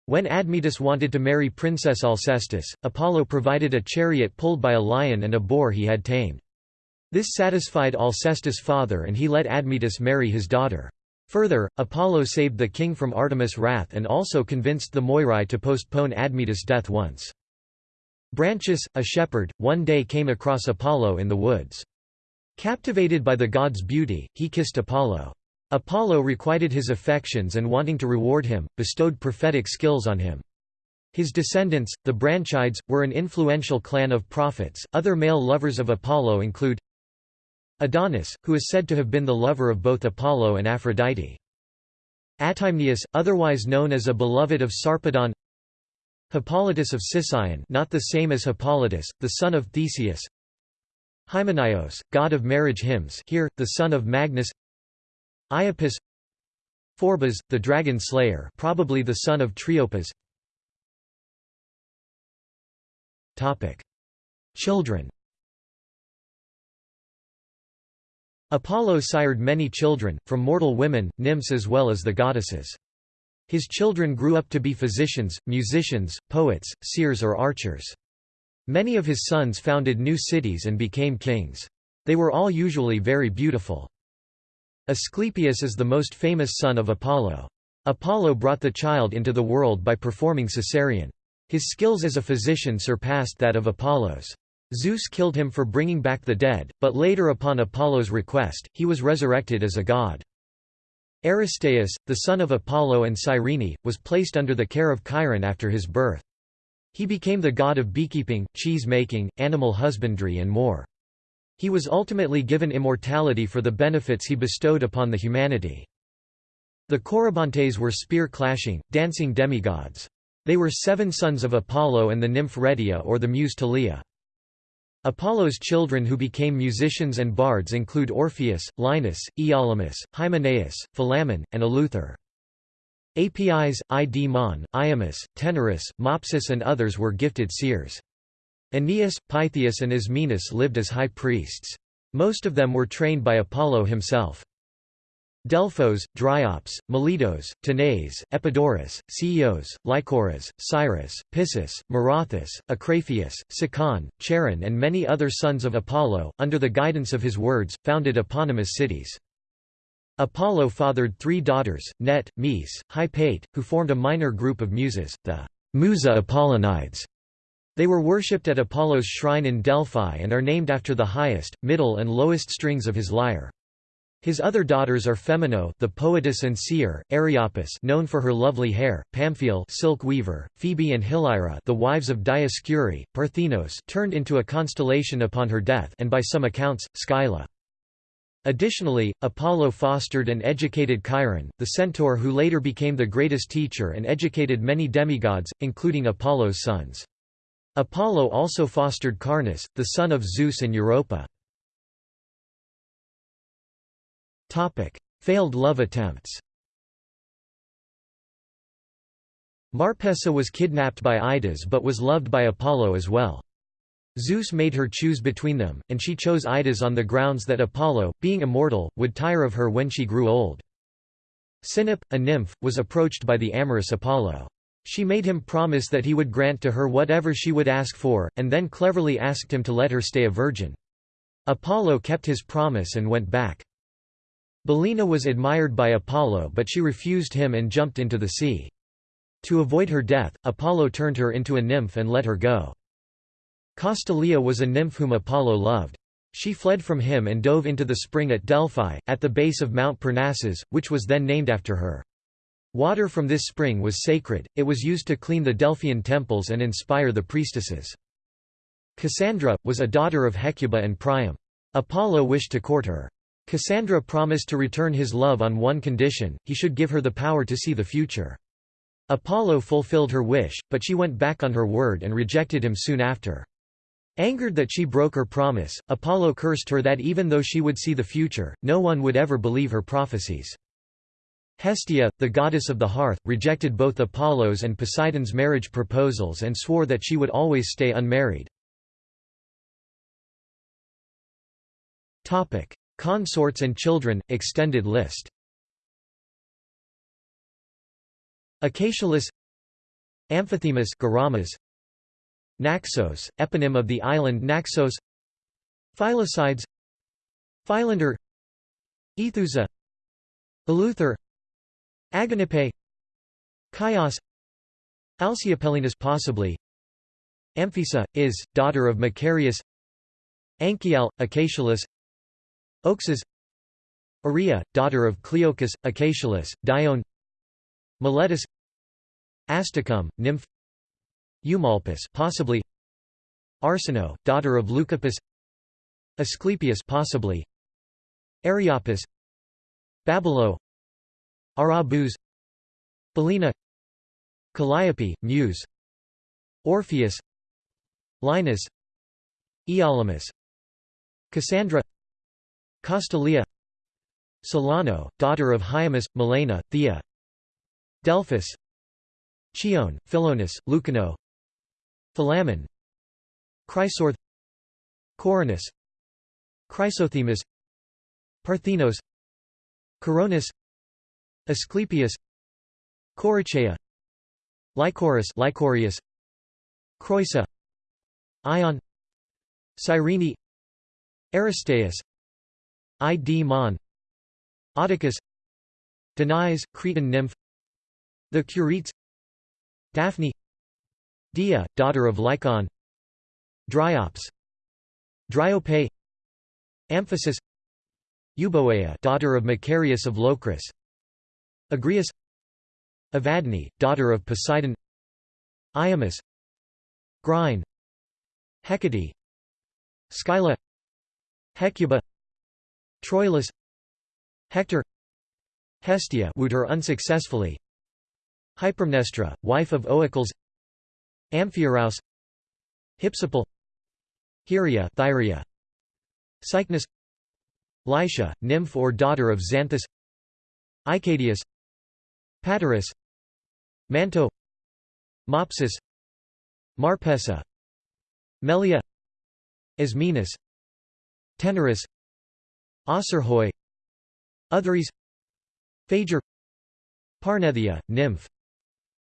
When Admetus wanted to marry Princess Alcestis, Apollo provided a chariot pulled by a lion and a boar he had tamed. This satisfied Alcestis' father and he let Admetus marry his daughter. Further, Apollo saved the king from Artemis' wrath and also convinced the Moirai to postpone Admetus' death once. Branchus, a shepherd, one day came across Apollo in the woods. Captivated by the god's beauty, he kissed Apollo. Apollo requited his affections and wanting to reward him, bestowed prophetic skills on him. His descendants, the Branchides, were an influential clan of prophets. Other male lovers of Apollo include Adonis, who is said to have been the lover of both Apollo and Aphrodite. Atymnius, otherwise known as a beloved of Sarpedon. Hippolytus of Sicyon not the same as Hippolytus, the son of Theseus. Hymenaios, god of marriage hymns here, the son of Magnus. Iapis. Phorbas, the dragon slayer probably the son of Triopas Children Apollo sired many children, from mortal women, nymphs as well as the goddesses. His children grew up to be physicians, musicians, poets, seers or archers. Many of his sons founded new cities and became kings. They were all usually very beautiful. Asclepius is the most famous son of Apollo. Apollo brought the child into the world by performing caesarean. His skills as a physician surpassed that of Apollo's. Zeus killed him for bringing back the dead, but later upon Apollo's request, he was resurrected as a god. Aristaeus, the son of Apollo and Cyrene, was placed under the care of Chiron after his birth. He became the god of beekeeping, cheese-making, animal husbandry and more. He was ultimately given immortality for the benefits he bestowed upon the humanity. The Corybantes were spear-clashing, dancing demigods. They were seven sons of Apollo and the nymph Rhetia or the muse Thalia. Apollo's children who became musicians and bards include Orpheus, Linus, Euryalus, Hymenaeus, Philammon, and Eleuther. Apis, Id-Mon, Iammus, Tenorus, Mopsus and others were gifted seers. Aeneas, Pythias and Ismenus lived as high priests. Most of them were trained by Apollo himself. Delphos, Dryops, Meletos, Tanais, Epidaurus, Ceos, Lycoras, Cyrus, Pissus, Marathus, Acraphius, Sicon, Charon and many other sons of Apollo, under the guidance of his words, founded eponymous cities. Apollo fathered three daughters, Net, Mes, Hypate, who formed a minor group of muses, the Musa Apollonides. They were worshipped at Apollo's shrine in Delphi and are named after the highest, middle and lowest strings of his lyre. His other daughters are Phemonoe, the poetess and seer, Eriopis, known for her lovely hair, Pamphile, silk weaver, Phoebe and Hilyra, the wives of Dioscuri, Parthenos, turned into a constellation upon her death, and by some accounts, Scylla. Additionally, Apollo fostered and educated Chiron, the centaur who later became the greatest teacher and educated many demigods, including Apollo's sons. Apollo also fostered Carnus, the son of Zeus and Europa. Topic: Failed love attempts. Marpessa was kidnapped by Idas but was loved by Apollo as well. Zeus made her choose between them, and she chose Idas on the grounds that Apollo, being immortal, would tire of her when she grew old. Sinope, a nymph, was approached by the amorous Apollo. She made him promise that he would grant to her whatever she would ask for, and then cleverly asked him to let her stay a virgin. Apollo kept his promise and went back. Bolina was admired by Apollo but she refused him and jumped into the sea. To avoid her death, Apollo turned her into a nymph and let her go. Castalia was a nymph whom Apollo loved. She fled from him and dove into the spring at Delphi, at the base of Mount Parnassus, which was then named after her. Water from this spring was sacred, it was used to clean the Delphian temples and inspire the priestesses. Cassandra, was a daughter of Hecuba and Priam. Apollo wished to court her. Cassandra promised to return his love on one condition, he should give her the power to see the future. Apollo fulfilled her wish, but she went back on her word and rejected him soon after. Angered that she broke her promise, Apollo cursed her that even though she would see the future, no one would ever believe her prophecies. Hestia, the goddess of the hearth, rejected both Apollo's and Poseidon's marriage proposals and swore that she would always stay unmarried. Consorts and children, extended list. Acacialus Amphithemis Garamas. Naxos, eponym of the island Naxos. Philocides Philander. Aethusa Eleuther Agonippe Chios. Alceopelinus possibly. Amphisa, is, daughter of Macarius. Anchial, Acacialus Oxus Aria, daughter of Cleochus, Acacialus, Dione Miletus Asticum, nymph Eumolpus possibly Arsinoe, daughter of Leucippus Asclepius possibly Areopus Babylo Arabuz Bolina Calliope, Muse Orpheus Linus Euryalus Cassandra Castalia Solano, daughter of Hyamus, Melena, Thea Delphus Chione, Philonous, Lucano Philammon Chrysorth Coronus Chrysothemis Parthenos Coronis Asclepius Corycheia Lycoris Lycorius Creusa Ion Cyrene Aristaeus Id-Mon Oticus Danae, Cretan nymph. The Curetes Daphne. Dia, daughter of Lycon. Dryops. Dryope. Amphisus. Euboea daughter of Macarius of Locris. Agrias Evadne, daughter of Poseidon. Iammus Grine. Hecate. Scylla. Hecuba Troilus Hector Hestia wooed her unsuccessfully. Hypermnestra, wife of Oicles. Amphiaraus Hypsipyle Hieria Thyria. Cycnus Lycia, nymph or daughter of Xanthus. Icadius Paterus. Manto Mopsus. Marpessa. Melia Ismenus. Tenorus Ocerhoi Otheres Phager Parnethia, nymph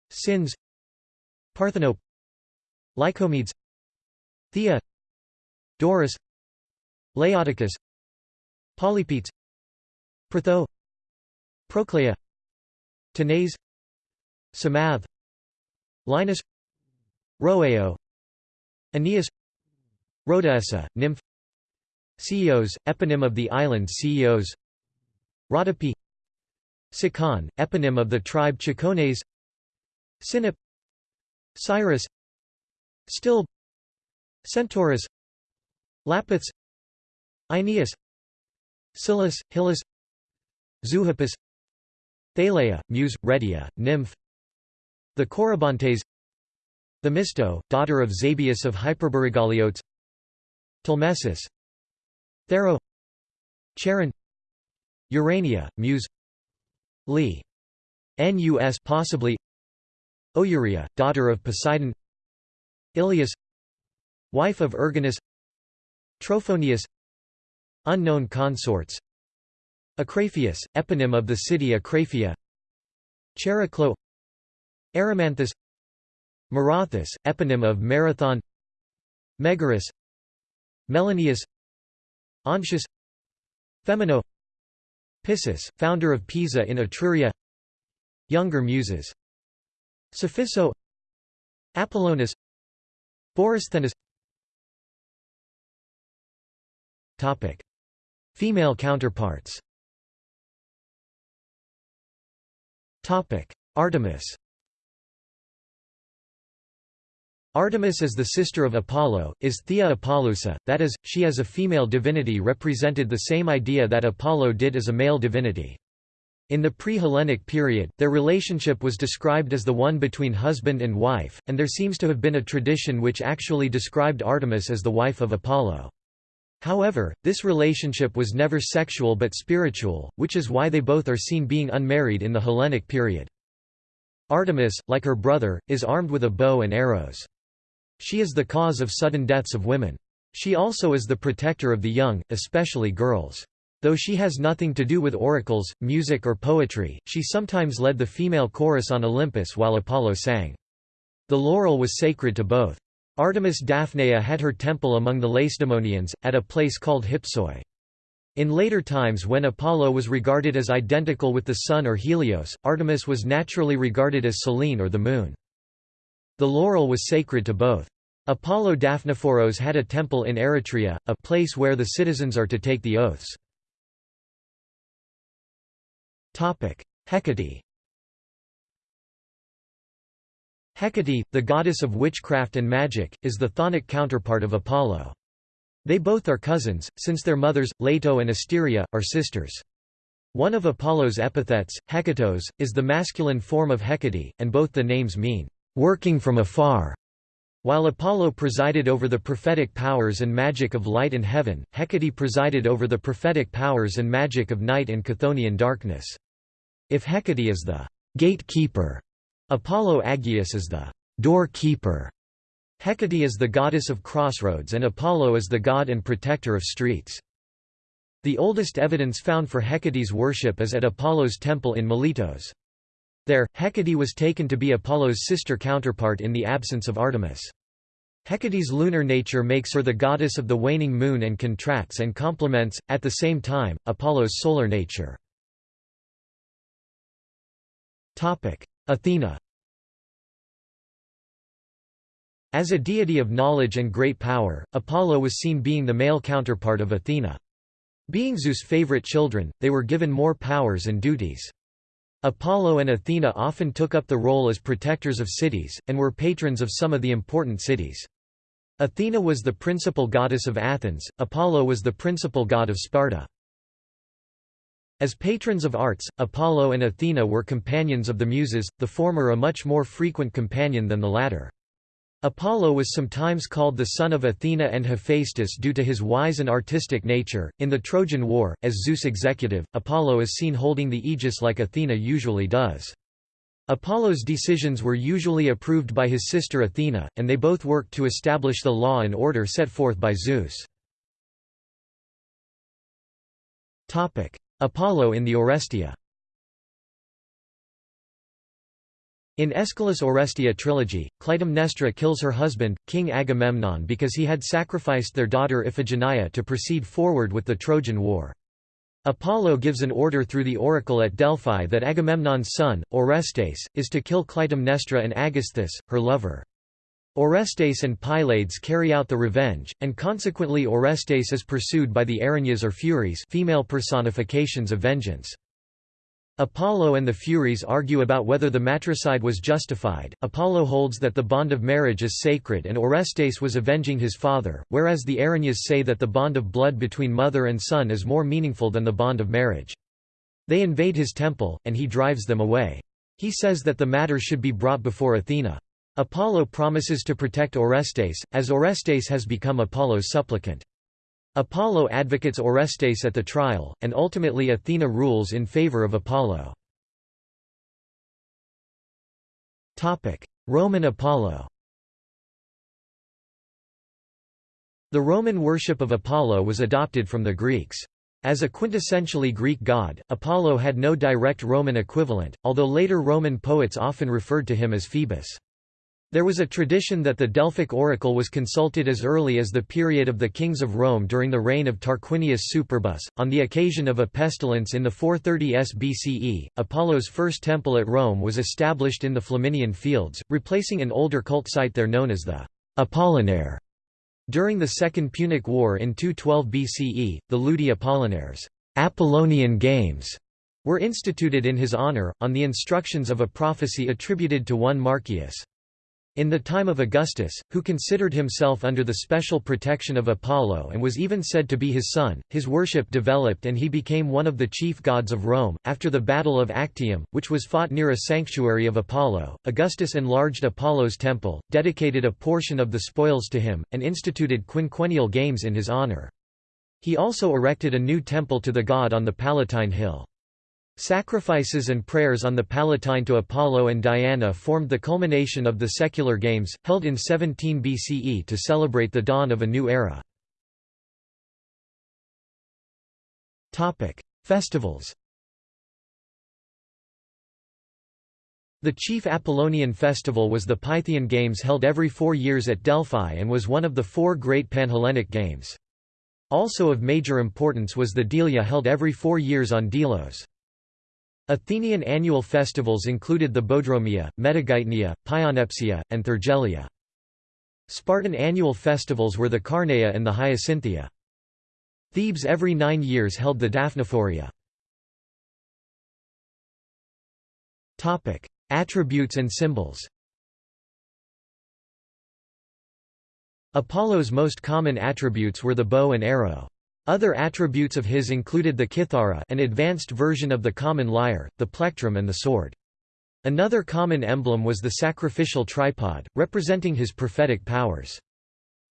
Sins Parthenope Lycomedes Thea Doris Laodicus Polypetes Protho Proclea Tanais Samath Linus Rhoeo Aeneas Rhodaessa, nymph Ceos, eponym of the island Ceos Rhodope. Sicon, eponym of the tribe Chicones. Sinop. Cyrus. Still. Centaurus. Lapiths. Aeneas. Silas, Hylas Zoohippus Thaleia, muse, Retia, nymph. The Corybantes Themisto, daughter of Zabius of Hyperborigaleiotes Telmesis Thero Charon Urania, muse Lee. Nus possibly Ouria, daughter of Poseidon Ilias Wife of Erginus Trophonius Unknown consorts Acraphius, eponym of the city Acraphia Chariclo Erymanthus Marathus, eponym of Marathon Megaris Melanius Ontius Phemonoe. Pissus, founder of Pisa in Etruria. Younger Muses. Sophiso Apollonus Borysthenes Female counterparts. Topic. Artemis Artemis is the sister of Apollo, is Thea Apollousa, that is, she as a female divinity represented the same idea that Apollo did as a male divinity. In the pre-Hellenic period, their relationship was described as the one between husband and wife, and there seems to have been a tradition which actually described Artemis as the wife of Apollo. However, this relationship was never sexual but spiritual, which is why they both are seen being unmarried in the Hellenic period. Artemis, like her brother, is armed with a bow and arrows. She is the cause of sudden deaths of women. She also is the protector of the young, especially girls. Though she has nothing to do with oracles, music or poetry, she sometimes led the female chorus on Olympus while Apollo sang. The laurel was sacred to both. Artemis Daphnaea had her temple among the Lacedaemonians, at a place called Hypsoi. In later times when Apollo was regarded as identical with the sun or Helios, Artemis was naturally regarded as Selene or the moon. The laurel was sacred to both. Apollo Daphnephoros had a temple in Eretria, a place where the citizens are to take the oaths. Hecate Hecate, the goddess of witchcraft and magic, is the chthonic counterpart of Apollo. They both are cousins, since their mothers, Leto and Asteria, are sisters. One of Apollo's epithets, Hekatos, is the masculine form of Hecate, and both the names mean, working from afar. While Apollo presided over the prophetic powers and magic of light and heaven, Hecate presided over the prophetic powers and magic of night and Chthonian darkness. If Hecate is the gatekeeper, Apollo Agios is the doorkeeper. Hecate is the goddess of crossroads and Apollo is the god and protector of streets. The oldest evidence found for Hecate's worship is at Apollo's temple in Miletos. There, Hecate was taken to be Apollo's sister counterpart in the absence of Artemis. Hecate's lunar nature makes her the goddess of the waning moon and contracts and complements, at the same time, Apollo's solar nature. Athena As a deity of knowledge and great power, Apollo was seen being the male counterpart of Athena. Being Zeus' favorite children, they were given more powers and duties. Apollo and Athena often took up the role as protectors of cities, and were patrons of some of the important cities. Athena was the principal goddess of Athens, Apollo was the principal god of Sparta. As patrons of arts, Apollo and Athena were companions of the Muses, the former a much more frequent companion than the latter. Apollo was sometimes called the son of Athena and Hephaestus due to his wise and artistic nature. In the Trojan War, as Zeus' executive, Apollo is seen holding the aegis like Athena usually does. Apollo's decisions were usually approved by his sister Athena, and they both worked to establish the law and order set forth by Zeus. Apollo in the Oresteia In Aeschylus' Oresteia trilogy, Clytemnestra kills her husband, King Agamemnon because he had sacrificed their daughter Iphigenia to proceed forward with the Trojan War. Apollo gives an order through the oracle at Delphi that Agamemnon's son, Orestes, is to kill Clytemnestra and Aegisthus, her lover. Orestes and Pylades carry out the revenge, and consequently Orestes is pursued by the Erinyes or Furies female personifications of vengeance. Apollo and the Furies argue about whether the matricide was justified. Apollo holds that the bond of marriage is sacred and Orestes was avenging his father, whereas the Erinyes say that the bond of blood between mother and son is more meaningful than the bond of marriage. They invade his temple, and he drives them away. He says that the matter should be brought before Athena. Apollo promises to protect Orestes, as Orestes has become Apollo's supplicant. Apollo advocates Orestes at the trial, and ultimately Athena rules in favor of Apollo. Roman Apollo The Roman worship of Apollo was adopted from the Greeks. As a quintessentially Greek god, Apollo had no direct Roman equivalent, although later Roman poets often referred to him as Phoebus. There was a tradition that the Delphic oracle was consulted as early as the period of the kings of Rome during the reign of Tarquinius Superbus. On the occasion of a pestilence in the 430s BCE, Apollo's first temple at Rome was established in the Flaminian Fields, replacing an older cult site there known as the Apollinare. During the Second Punic War in 212 BCE, the Ludi Apollinares Apollonian Games were instituted in his honor, on the instructions of a prophecy attributed to one Marcius. In the time of Augustus, who considered himself under the special protection of Apollo and was even said to be his son, his worship developed and he became one of the chief gods of Rome. After the Battle of Actium, which was fought near a sanctuary of Apollo, Augustus enlarged Apollo's temple, dedicated a portion of the spoils to him, and instituted quinquennial games in his honor. He also erected a new temple to the god on the Palatine Hill. Sacrifices and prayers on the Palatine to Apollo and Diana formed the culmination of the secular games, held in 17 BCE to celebrate the dawn of a new era. Festivals The chief Apollonian festival was the Pythian Games held every four years at Delphi and was one of the four great Panhellenic games. Also of major importance was the Delia held every four years on Delos. Athenian annual festivals included the Boedromia, Metageitnia, Pyanepsia, and Thargelia. Spartan annual festivals were the Carneia and the Hyacinthia. Thebes every nine years held the Daphnephoria. Attributes and symbols Apollo's most common attributes were the bow and arrow. Other attributes of his included the kithara an advanced version of the common lyre, the plectrum and the sword. Another common emblem was the sacrificial tripod, representing his prophetic powers.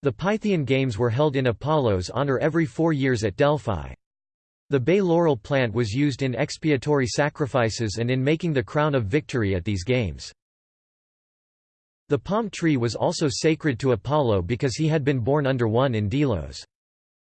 The Pythian Games were held in Apollo's honor every four years at Delphi. The bay laurel plant was used in expiatory sacrifices and in making the crown of victory at these games. The palm tree was also sacred to Apollo because he had been born under one in Delos.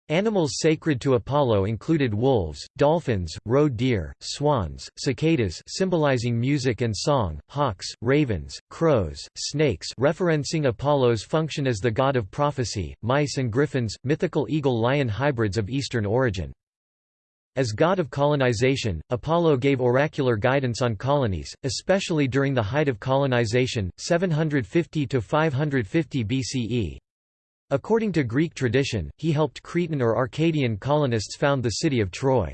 Animals sacred to Apollo included wolves, dolphins, roe deer, swans, cicadas symbolizing music and song, hawks, ravens, crows, snakes referencing Apollo's function as the god of prophecy, mice and griffins, mythical eagle-lion hybrids of Eastern origin. As god of colonization, Apollo gave oracular guidance on colonies, especially during the height of colonization, 750 to 550 BCE, According to Greek tradition, he helped Cretan or Arcadian colonists found the city of Troy.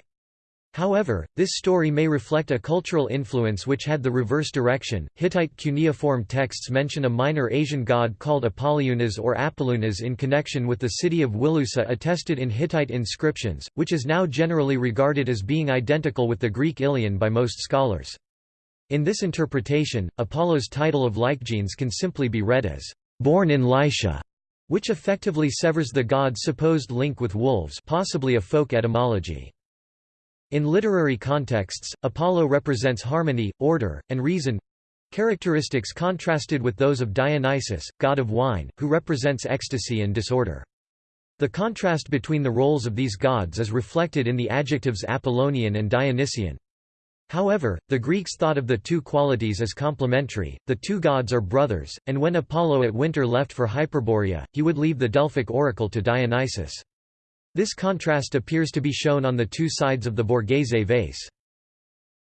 However, this story may reflect a cultural influence which had the reverse direction. Hittite cuneiform texts mention a minor Asian god called Apollonius or Apollonius in connection with the city of Wilusa attested in Hittite inscriptions, which is now generally regarded as being identical with the Greek Ilion by most scholars. In this interpretation, Apollo's title of Lycegenes can simply be read as born in Lycia, which effectively severs the god's supposed link with wolves possibly a folk etymology. In literary contexts, Apollo represents harmony, order, and reason—characteristics contrasted with those of Dionysus, god of wine, who represents ecstasy and disorder. The contrast between the roles of these gods is reflected in the adjectives Apollonian and Dionysian. However, the Greeks thought of the two qualities as complementary, the two gods are brothers, and when Apollo at winter left for Hyperborea, he would leave the Delphic oracle to Dionysus. This contrast appears to be shown on the two sides of the Borghese vase.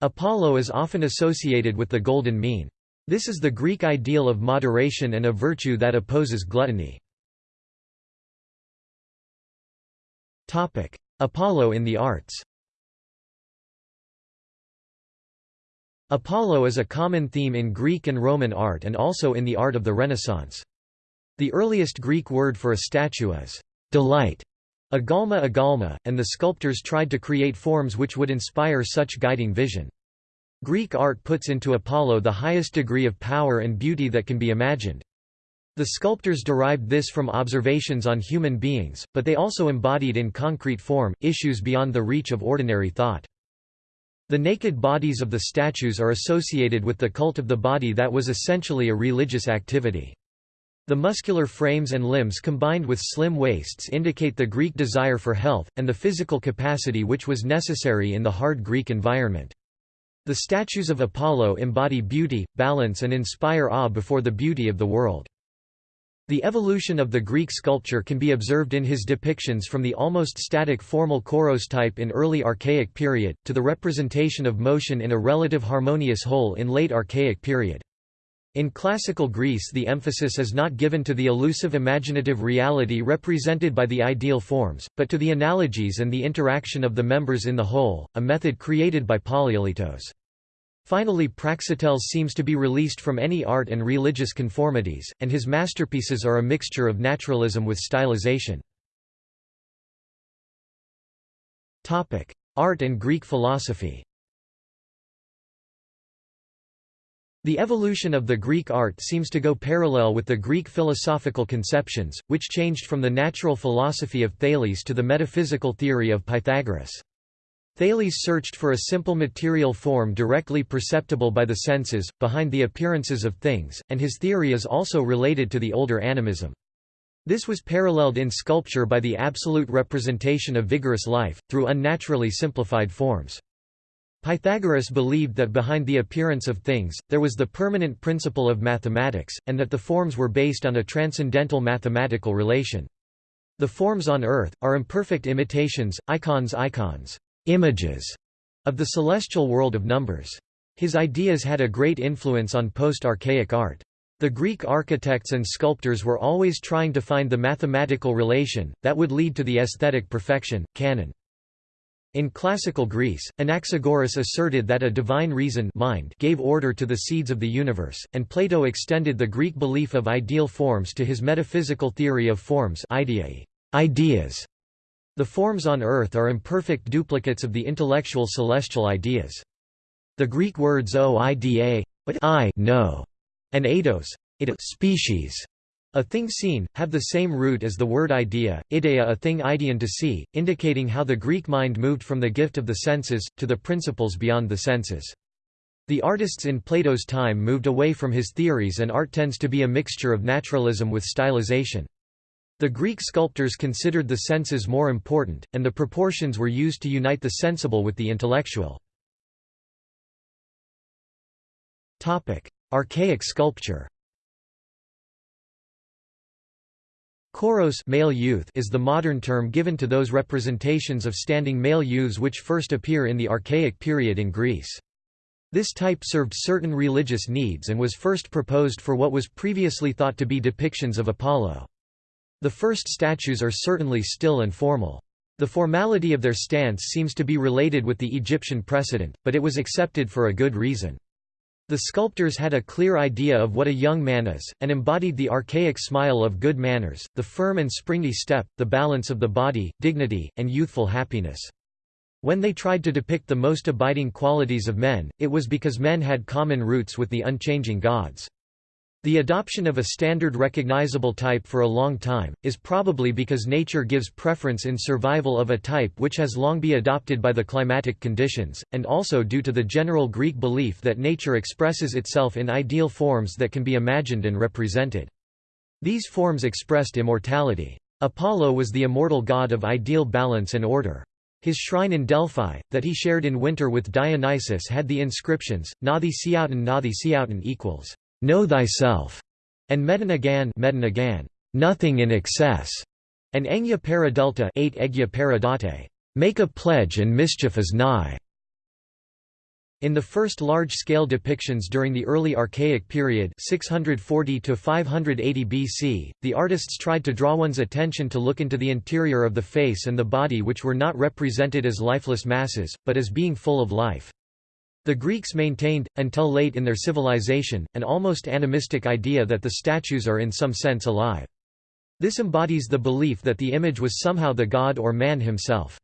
Apollo is often associated with the golden mean. This is the Greek ideal of moderation and a virtue that opposes gluttony. Apollo in the arts Apollo is a common theme in Greek and Roman art and also in the art of the Renaissance. The earliest Greek word for a statue is delight, agalma agalma, and the sculptors tried to create forms which would inspire such guiding vision. Greek art puts into Apollo the highest degree of power and beauty that can be imagined. The sculptors derived this from observations on human beings, but they also embodied in concrete form, issues beyond the reach of ordinary thought. The naked bodies of the statues are associated with the cult of the body that was essentially a religious activity. The muscular frames and limbs combined with slim waists indicate the Greek desire for health, and the physical capacity which was necessary in the hard Greek environment. The statues of Apollo embody beauty, balance and inspire awe before the beauty of the world. The evolution of the Greek sculpture can be observed in his depictions from the almost static formal Kouros type in early Archaic period, to the representation of motion in a relative harmonious whole in late Archaic period. In classical Greece the emphasis is not given to the elusive imaginative reality represented by the ideal forms, but to the analogies and the interaction of the members in the whole, a method created by Polykleitos. Finally Praxiteles seems to be released from any art and religious conformities, and his masterpieces are a mixture of naturalism with stylization. Art and Greek philosophy The evolution of the Greek art seems to go parallel with the Greek philosophical conceptions, which changed from the natural philosophy of Thales to the metaphysical theory of Pythagoras. Thales searched for a simple material form directly perceptible by the senses, behind the appearances of things, and his theory is also related to the older animism. This was paralleled in sculpture by the absolute representation of vigorous life, through unnaturally simplified forms. Pythagoras believed that behind the appearance of things, there was the permanent principle of mathematics, and that the forms were based on a transcendental mathematical relation. The forms on earth, are imperfect imitations, icons icons images of the celestial world of numbers. His ideas had a great influence on post-archaic art. The Greek architects and sculptors were always trying to find the mathematical relation, that would lead to the aesthetic perfection, canon. In classical Greece, Anaxagoras asserted that a divine reason mind gave order to the seeds of the universe, and Plato extended the Greek belief of ideal forms to his metaphysical theory of forms ideas, the forms on earth are imperfect duplicates of the intellectual celestial ideas. The Greek words o ida, but I know, and eidos, species, a thing seen, have the same root as the word idea, idea a thing idean to see, indicating how the Greek mind moved from the gift of the senses, to the principles beyond the senses. The artists in Plato's time moved away from his theories and art tends to be a mixture of naturalism with stylization. The Greek sculptors considered the senses more important, and the proportions were used to unite the sensible with the intellectual. Archaic sculpture Kouros male youth is the modern term given to those representations of standing male youths which first appear in the Archaic period in Greece. This type served certain religious needs and was first proposed for what was previously thought to be depictions of Apollo. The first statues are certainly still and formal. The formality of their stance seems to be related with the Egyptian precedent, but it was accepted for a good reason. The sculptors had a clear idea of what a young man is, and embodied the archaic smile of good manners, the firm and springy step, the balance of the body, dignity, and youthful happiness. When they tried to depict the most abiding qualities of men, it was because men had common roots with the unchanging gods. The adoption of a standard recognizable type for a long time, is probably because nature gives preference in survival of a type which has long been adopted by the climatic conditions, and also due to the general Greek belief that nature expresses itself in ideal forms that can be imagined and represented. These forms expressed immortality. Apollo was the immortal god of ideal balance and order. His shrine in Delphi, that he shared in winter with Dionysus had the inscriptions, gnothi seauton gnothi seauton equals know thyself, and Medinagan, Medinagan nothing in excess, and Engya Paradelta 8 Egya make a pledge and mischief is nigh. In the first large-scale depictions during the early Archaic period 640 to 580 BC, the artists tried to draw one's attention to look into the interior of the face and the body which were not represented as lifeless masses, but as being full of life. The Greeks maintained, until late in their civilization, an almost animistic idea that the statues are in some sense alive. This embodies the belief that the image was somehow the god or man himself.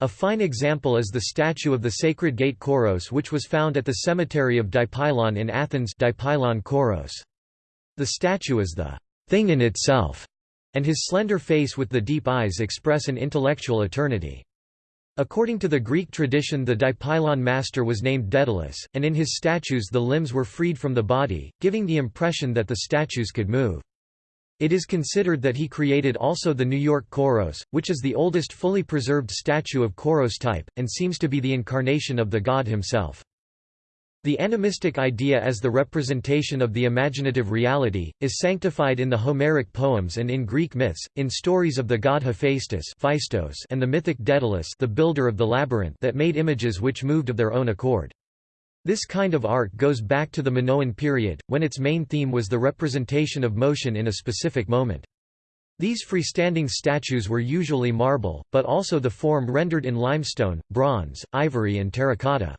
A fine example is the statue of the sacred gate Kouros which was found at the cemetery of Dipylon in Athens Dipylon Kouros. The statue is the thing in itself, and his slender face with the deep eyes express an intellectual eternity. According to the Greek tradition the Dipylon master was named Daedalus, and in his statues the limbs were freed from the body, giving the impression that the statues could move. It is considered that he created also the New York Kouros, which is the oldest fully preserved statue of Kouros type, and seems to be the incarnation of the god himself. The animistic idea as the representation of the imaginative reality, is sanctified in the Homeric poems and in Greek myths, in stories of the god Hephaestus and the mythic Daedalus the builder of the labyrinth that made images which moved of their own accord. This kind of art goes back to the Minoan period, when its main theme was the representation of motion in a specific moment. These freestanding statues were usually marble, but also the form rendered in limestone, bronze, ivory and terracotta.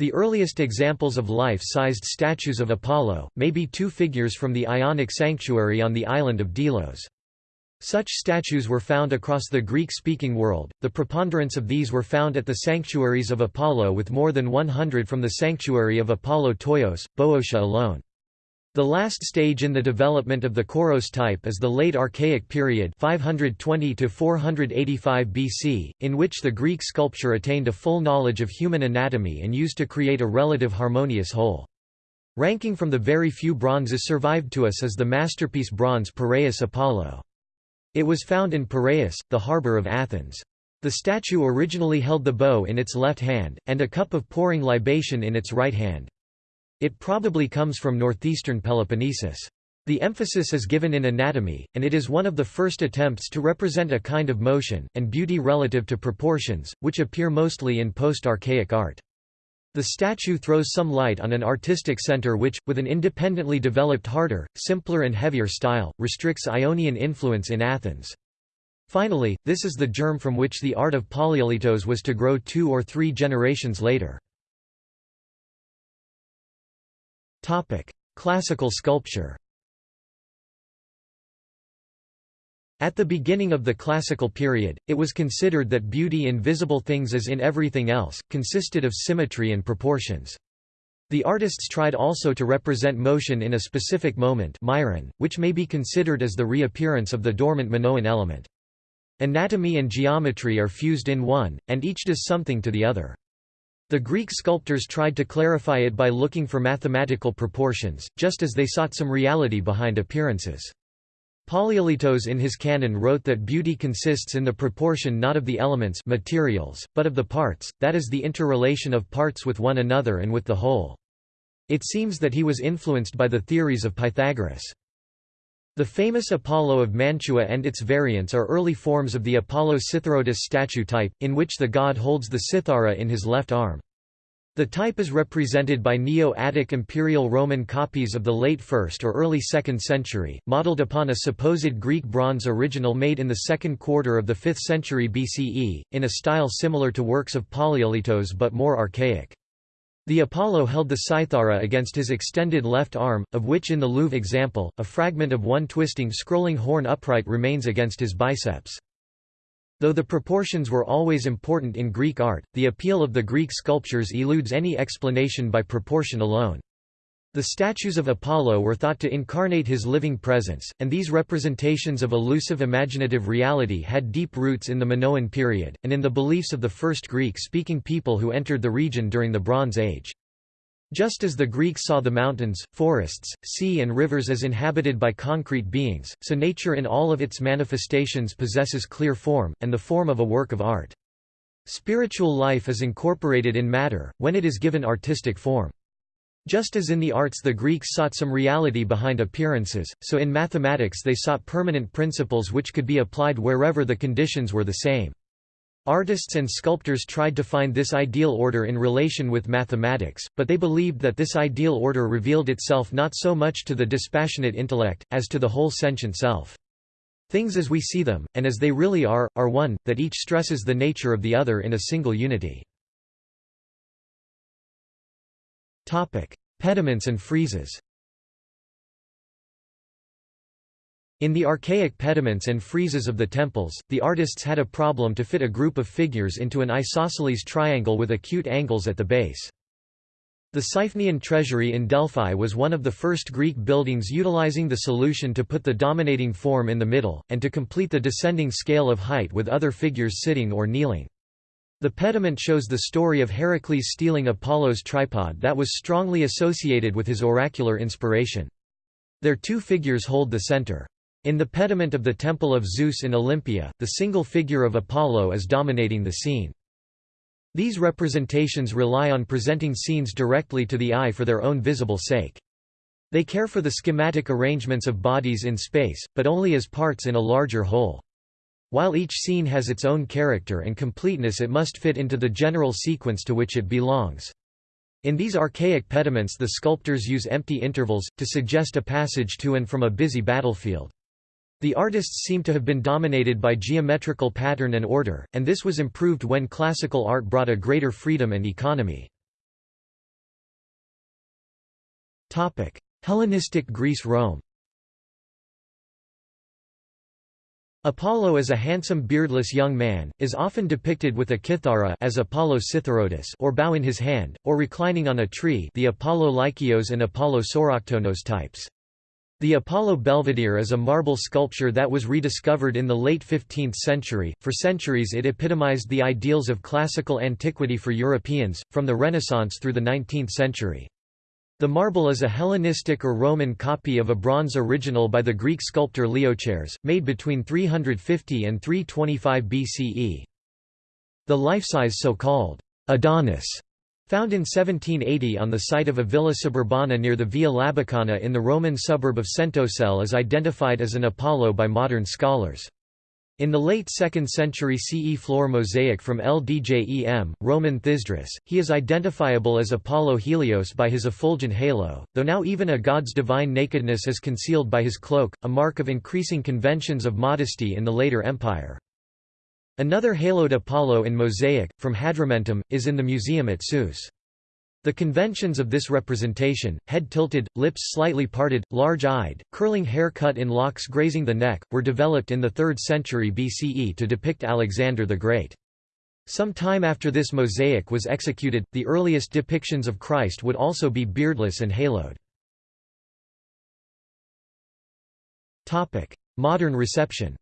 The earliest examples of life-sized statues of Apollo, may be two figures from the Ionic sanctuary on the island of Delos. Such statues were found across the Greek-speaking world, the preponderance of these were found at the sanctuaries of Apollo with more than 100 from the sanctuary of Apollo Ptoios, Boeotia alone. The last stage in the development of the Kouros type is the late Archaic period 520 to 485 BC, in which the Greek sculpture attained a full knowledge of human anatomy and used to create a relative harmonious whole. Ranking from the very few bronzes survived to us is the masterpiece bronze Piraeus Apollo. It was found in Piraeus, the harbour of Athens. The statue originally held the bow in its left hand, and a cup of pouring libation in its right hand. It probably comes from northeastern Peloponnesus. The emphasis is given in anatomy, and it is one of the first attempts to represent a kind of motion, and beauty relative to proportions, which appear mostly in post-archaic art. The statue throws some light on an artistic center which, with an independently developed harder, simpler and heavier style, restricts Ionian influence in Athens. Finally, this is the germ from which the art of Polykleitos was to grow two or three generations later. Topic: Classical sculpture. At the beginning of the classical period, it was considered that beauty in visible things as in everything else, consisted of symmetry and proportions. The artists tried also to represent motion in a specific moment myron, which may be considered as the reappearance of the dormant Minoan element. Anatomy and geometry are fused in one, and each does something to the other. The Greek sculptors tried to clarify it by looking for mathematical proportions, just as they sought some reality behind appearances. Polykleitos in his canon wrote that beauty consists in the proportion not of the elements materials, but of the parts, that is the interrelation of parts with one another and with the whole. It seems that he was influenced by the theories of Pythagoras. The famous Apollo of Mantua and its variants are early forms of the Apollo Citharoedus statue type, in which the god holds the cithara in his left arm. The type is represented by Neo-Attic Imperial Roman copies of the late 1st or early 2nd century, modeled upon a supposed Greek bronze original made in the second quarter of the 5th century BCE, in a style similar to works of Polykleitos but more archaic. The Apollo held the cithara against his extended left arm, of which in the Louvre example, a fragment of one twisting scrolling horn upright remains against his biceps. Though the proportions were always important in Greek art, the appeal of the Greek sculptures eludes any explanation by proportion alone. The statues of Apollo were thought to incarnate his living presence, and these representations of elusive imaginative reality had deep roots in the Minoan period, and in the beliefs of the first Greek-speaking people who entered the region during the Bronze Age. Just as the Greeks saw the mountains, forests, sea and rivers as inhabited by concrete beings, so nature in all of its manifestations possesses clear form, and the form of a work of art. Spiritual life is incorporated in matter, when it is given artistic form. Just as in the arts the Greeks sought some reality behind appearances, so in mathematics they sought permanent principles which could be applied wherever the conditions were the same. Artists and sculptors tried to find this ideal order in relation with mathematics, but they believed that this ideal order revealed itself not so much to the dispassionate intellect, as to the whole sentient self. Things as we see them, and as they really are, are one, that each stresses the nature of the other in a single unity. Pediments and friezes In the archaic pediments and friezes of the temples, the artists had a problem to fit a group of figures into an isosceles triangle with acute angles at the base. The Siphnian treasury in Delphi was one of the first Greek buildings utilizing the solution to put the dominating form in the middle, and to complete the descending scale of height with other figures sitting or kneeling. The pediment shows the story of Heracles stealing Apollo's tripod that was strongly associated with his oracular inspiration. Their two figures hold the center. In the pediment of the Temple of Zeus in Olympia, the single figure of Apollo is dominating the scene. These representations rely on presenting scenes directly to the eye for their own visible sake. They care for the schematic arrangements of bodies in space, but only as parts in a larger whole. While each scene has its own character and completeness it must fit into the general sequence to which it belongs. In these archaic pediments the sculptors use empty intervals, to suggest a passage to and from a busy battlefield. The artists seem to have been dominated by geometrical pattern and order, and this was improved when classical art brought a greater freedom and economy. Hellenistic Greece Apollo as a handsome beardless young man, is often depicted with a kithara as Apollo Citharoedus or bow in his hand, or reclining on a tree the Apollo Lykios and Apollo Sauroktonos types. The Apollo Belvedere is a marble sculpture that was rediscovered in the late 15th century. For centuries it epitomized the ideals of classical antiquity for Europeans, from the Renaissance through the 19th century. The marble is a Hellenistic or Roman copy of a bronze original by the Greek sculptor Leochares, made between 350 and 325 BCE. The life-size so-called Adonis, found in 1780 on the site of a villa suburbana near the Via Labicana in the Roman suburb of Centocelle is identified as an Apollo by modern scholars. In the late 2nd century CE floor mosaic from El Djem, Roman Thysdrus, he is identifiable as Apollo Helios by his effulgent halo, though now even a god's divine nakedness is concealed by his cloak, a mark of increasing conventions of modesty in the later empire. Another haloed Apollo in mosaic, from Hadrumetum, is in the museum at Sousse. The conventions of this representation, head tilted, lips slightly parted, large-eyed, curling hair cut in locks grazing the neck, were developed in the 3rd century BCE to depict Alexander the Great. Some time after this mosaic was executed, the earliest depictions of Christ would also be beardless and haloed. Modern reception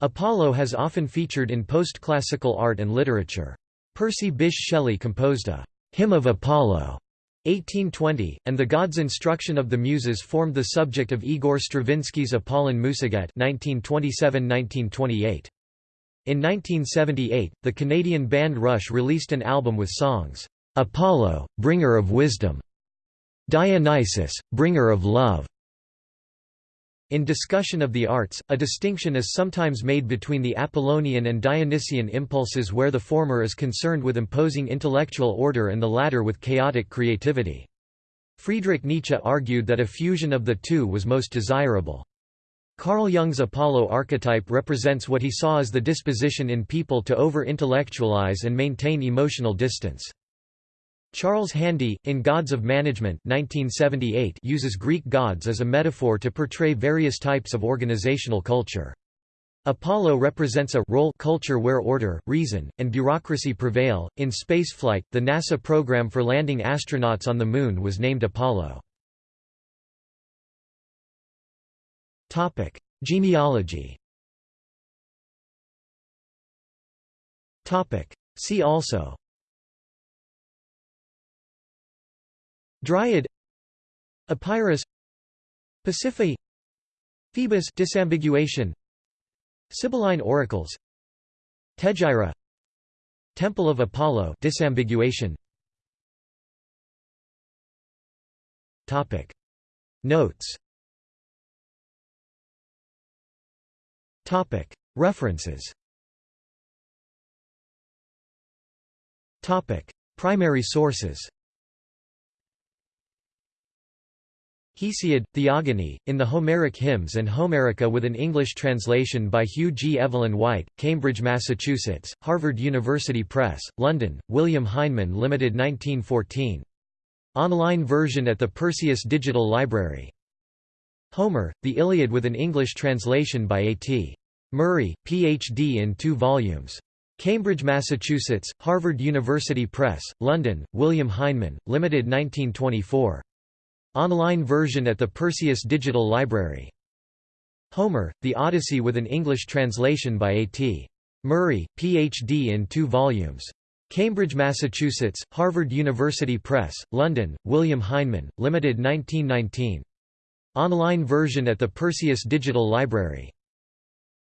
Apollo has often featured in post-classical art and literature. Percy Bysshe Shelley composed a «Hymn of Apollo» 1820, and the God's Instruction of the Muses formed the subject of Igor Stravinsky's Apollon 1927–1928. In 1978, the Canadian band Rush released an album with songs, "'Apollo, Bringer of Wisdom", "'Dionysus, Bringer of Love", in discussion of the arts, a distinction is sometimes made between the Apollonian and Dionysian impulses where the former is concerned with imposing intellectual order and the latter with chaotic creativity. Friedrich Nietzsche argued that a fusion of the two was most desirable. Carl Jung's Apollo archetype represents what he saw as the disposition in people to over-intellectualize and maintain emotional distance. Charles Handy, in Gods of Management 1978, uses Greek gods as a metaphor to portray various types of organizational culture. Apollo represents a role culture where order, reason, and bureaucracy prevail. In spaceflight, the NASA program for landing astronauts on the Moon was named Apollo. Topic: Genealogy. Topic: See also. Dryad Epirus Pasiphae Phoebus disambiguation Sibylline oracles Tegyra Temple of Apollo disambiguation. Topic. Notes. Topic. References. Topic. Primary sources Hesiod, Theogony, in the Homeric Hymns and Homerica with an English translation by Hugh G. Evelyn White, Cambridge, Massachusetts, Harvard University Press, London, William Heinemann Limited 1914. Online version at the Perseus Digital Library. Homer, The Iliad with an English translation by A.T. Murray, Ph.D. in two volumes. Cambridge, Massachusetts, Harvard University Press, London, William Heinemann, Limited 1924. Online version at the Perseus Digital Library. Homer, The Odyssey with an English translation by A.T. Murray, Ph.D. in two volumes. Cambridge, Massachusetts, Harvard University Press, London, William Heinemann, Limited 1919. Online version at the Perseus Digital Library.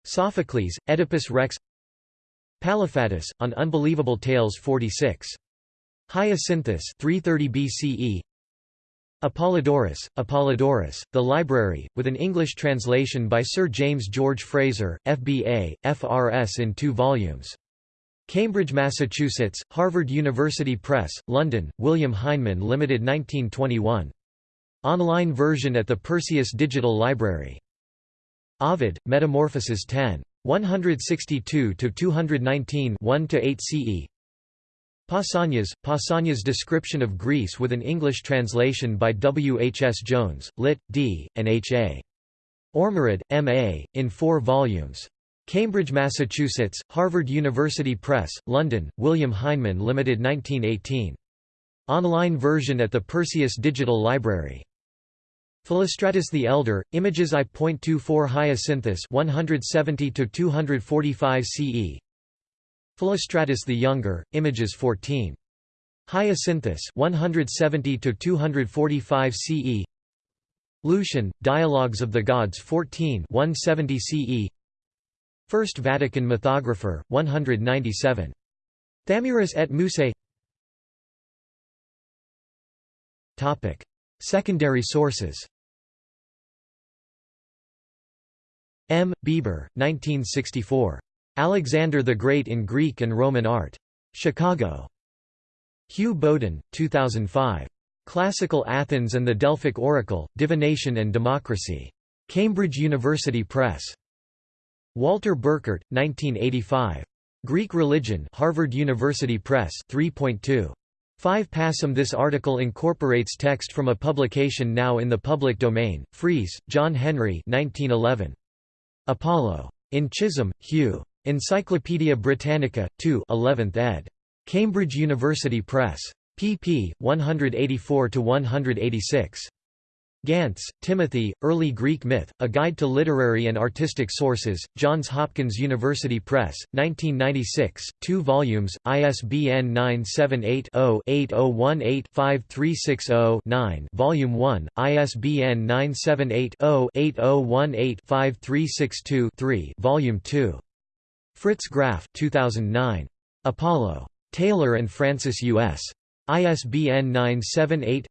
Sophocles, Oedipus Rex Palaephatus, on Unbelievable Tales 46. Hyacinthus 330 BCE Apollodorus, Apollodorus, The Library, with an English translation by Sir James George Frazer, FBA, FRS in two volumes. Cambridge, Massachusetts, Harvard University Press, London, William Heinemann Limited 1921. Online version at the Perseus Digital Library. Ovid, Metamorphoses 10. 162–219 1–8 CE Pausanias, Pausanias description of Greece with an English translation by W. H. S. Jones, Lit. D., and H. A. Ormerod, M. A., in four volumes. Cambridge, Massachusetts, Harvard University Press, London, William Heinemann Limited 1918. Online version at the Perseus Digital Library. Philostratus the Elder, Images I.24 Hyacinthus 170 245 CE Philostratus the Younger, Images 14. Hyacinthus 170 to 245 CE. Lucian, Dialogues of the Gods 14 170 CE. First Vatican Mythographer 197. Thamyris et Mussae. Topic: Secondary sources. M. Bieber, 1964. Alexander the Great in Greek and Roman Art. Chicago. Hugh Bowden, 2005. Classical Athens and the Delphic Oracle, Divination and Democracy. Cambridge University Press. Walter Burkert, 1985. Greek Religion Harvard University Press 3.2. 5 passim This article incorporates text from a publication now in the public domain, Freese, John Henry 1911. Apollo. In Chisholm, Hugh. Encyclopædia Britannica, 2 11th ed. Cambridge University Press. pp. 184–186. Gantz, Timothy, Early Greek Myth, A Guide to Literary and Artistic Sources, Johns Hopkins University Press, 1996, 2 volumes, ISBN 978-0-8018-5360-9 Volume 1, ISBN 978-0-8018-5362-3 Volume 2. Fritz Graf 2009. Apollo. Taylor and Francis U.S. ISBN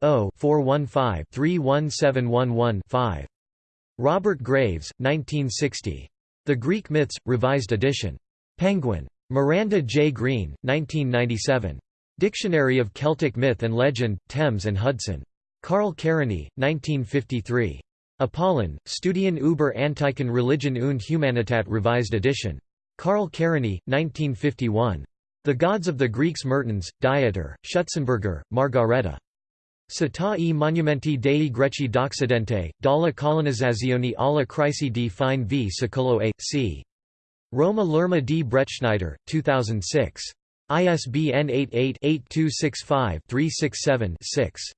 978-0-415-31711-5. Robert Graves, 1960. The Greek Myths, Revised Edition. Penguin. Miranda J. Green, 1997. Dictionary of Celtic Myth and Legend, Thames and Hudson. Karl Kerényi, 1953. Apollon, Studien über Antiken Religion und Humanitat Revised Edition. Karl Kerényi, 1951. The Gods of the Greeks Mertens, Dieter, Schutzenberger, Margareta. Città e monumenti dei Greci d'Occidente, dalla colonizzazione alla crisi di fine v secolo a. c. Roma L'Erma di Bretschneider, 2006. ISBN 88-8265-367-6.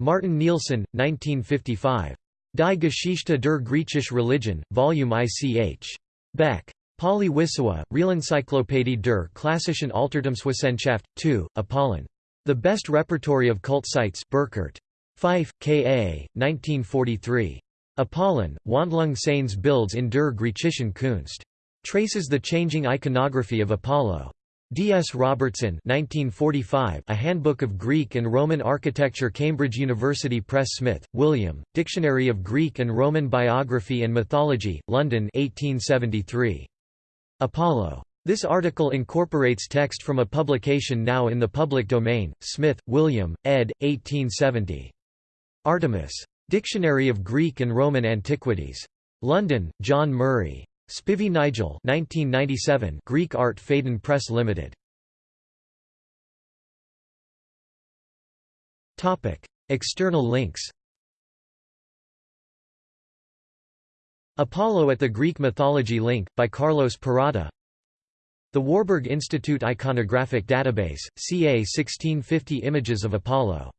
Martin Nilsson, 1955. Die Geschichte der griechischen Religion, Volume ICH. Beck. Pauly-Wissowa, Realencyclopädie der klassischen Altertumswissenschaft, 2, Apollon. The Best Repertory of Cult Sites Burkert. Pfeiff, K.A., 1943. Apollon, Wandlung seines Bilds in der griechischen Kunst. Traces the changing iconography of Apollo. D. S. Robertson 1945, A Handbook of Greek and Roman Architecture Cambridge University Press Smith, William, Dictionary of Greek and Roman Biography and Mythology, London 1873. Apollo. This article incorporates text from a publication now in the public domain, Smith, William, ed. 1870. Artemis. Dictionary of Greek and Roman Antiquities. London, John Murray. Spivey Nigel 1997 Greek Art Phaidon Press Limited. External links Apollo at the Greek Mythology Link, by Carlos Parada. The Warburg Institute Iconographic Database, ca 1650 Images of Apollo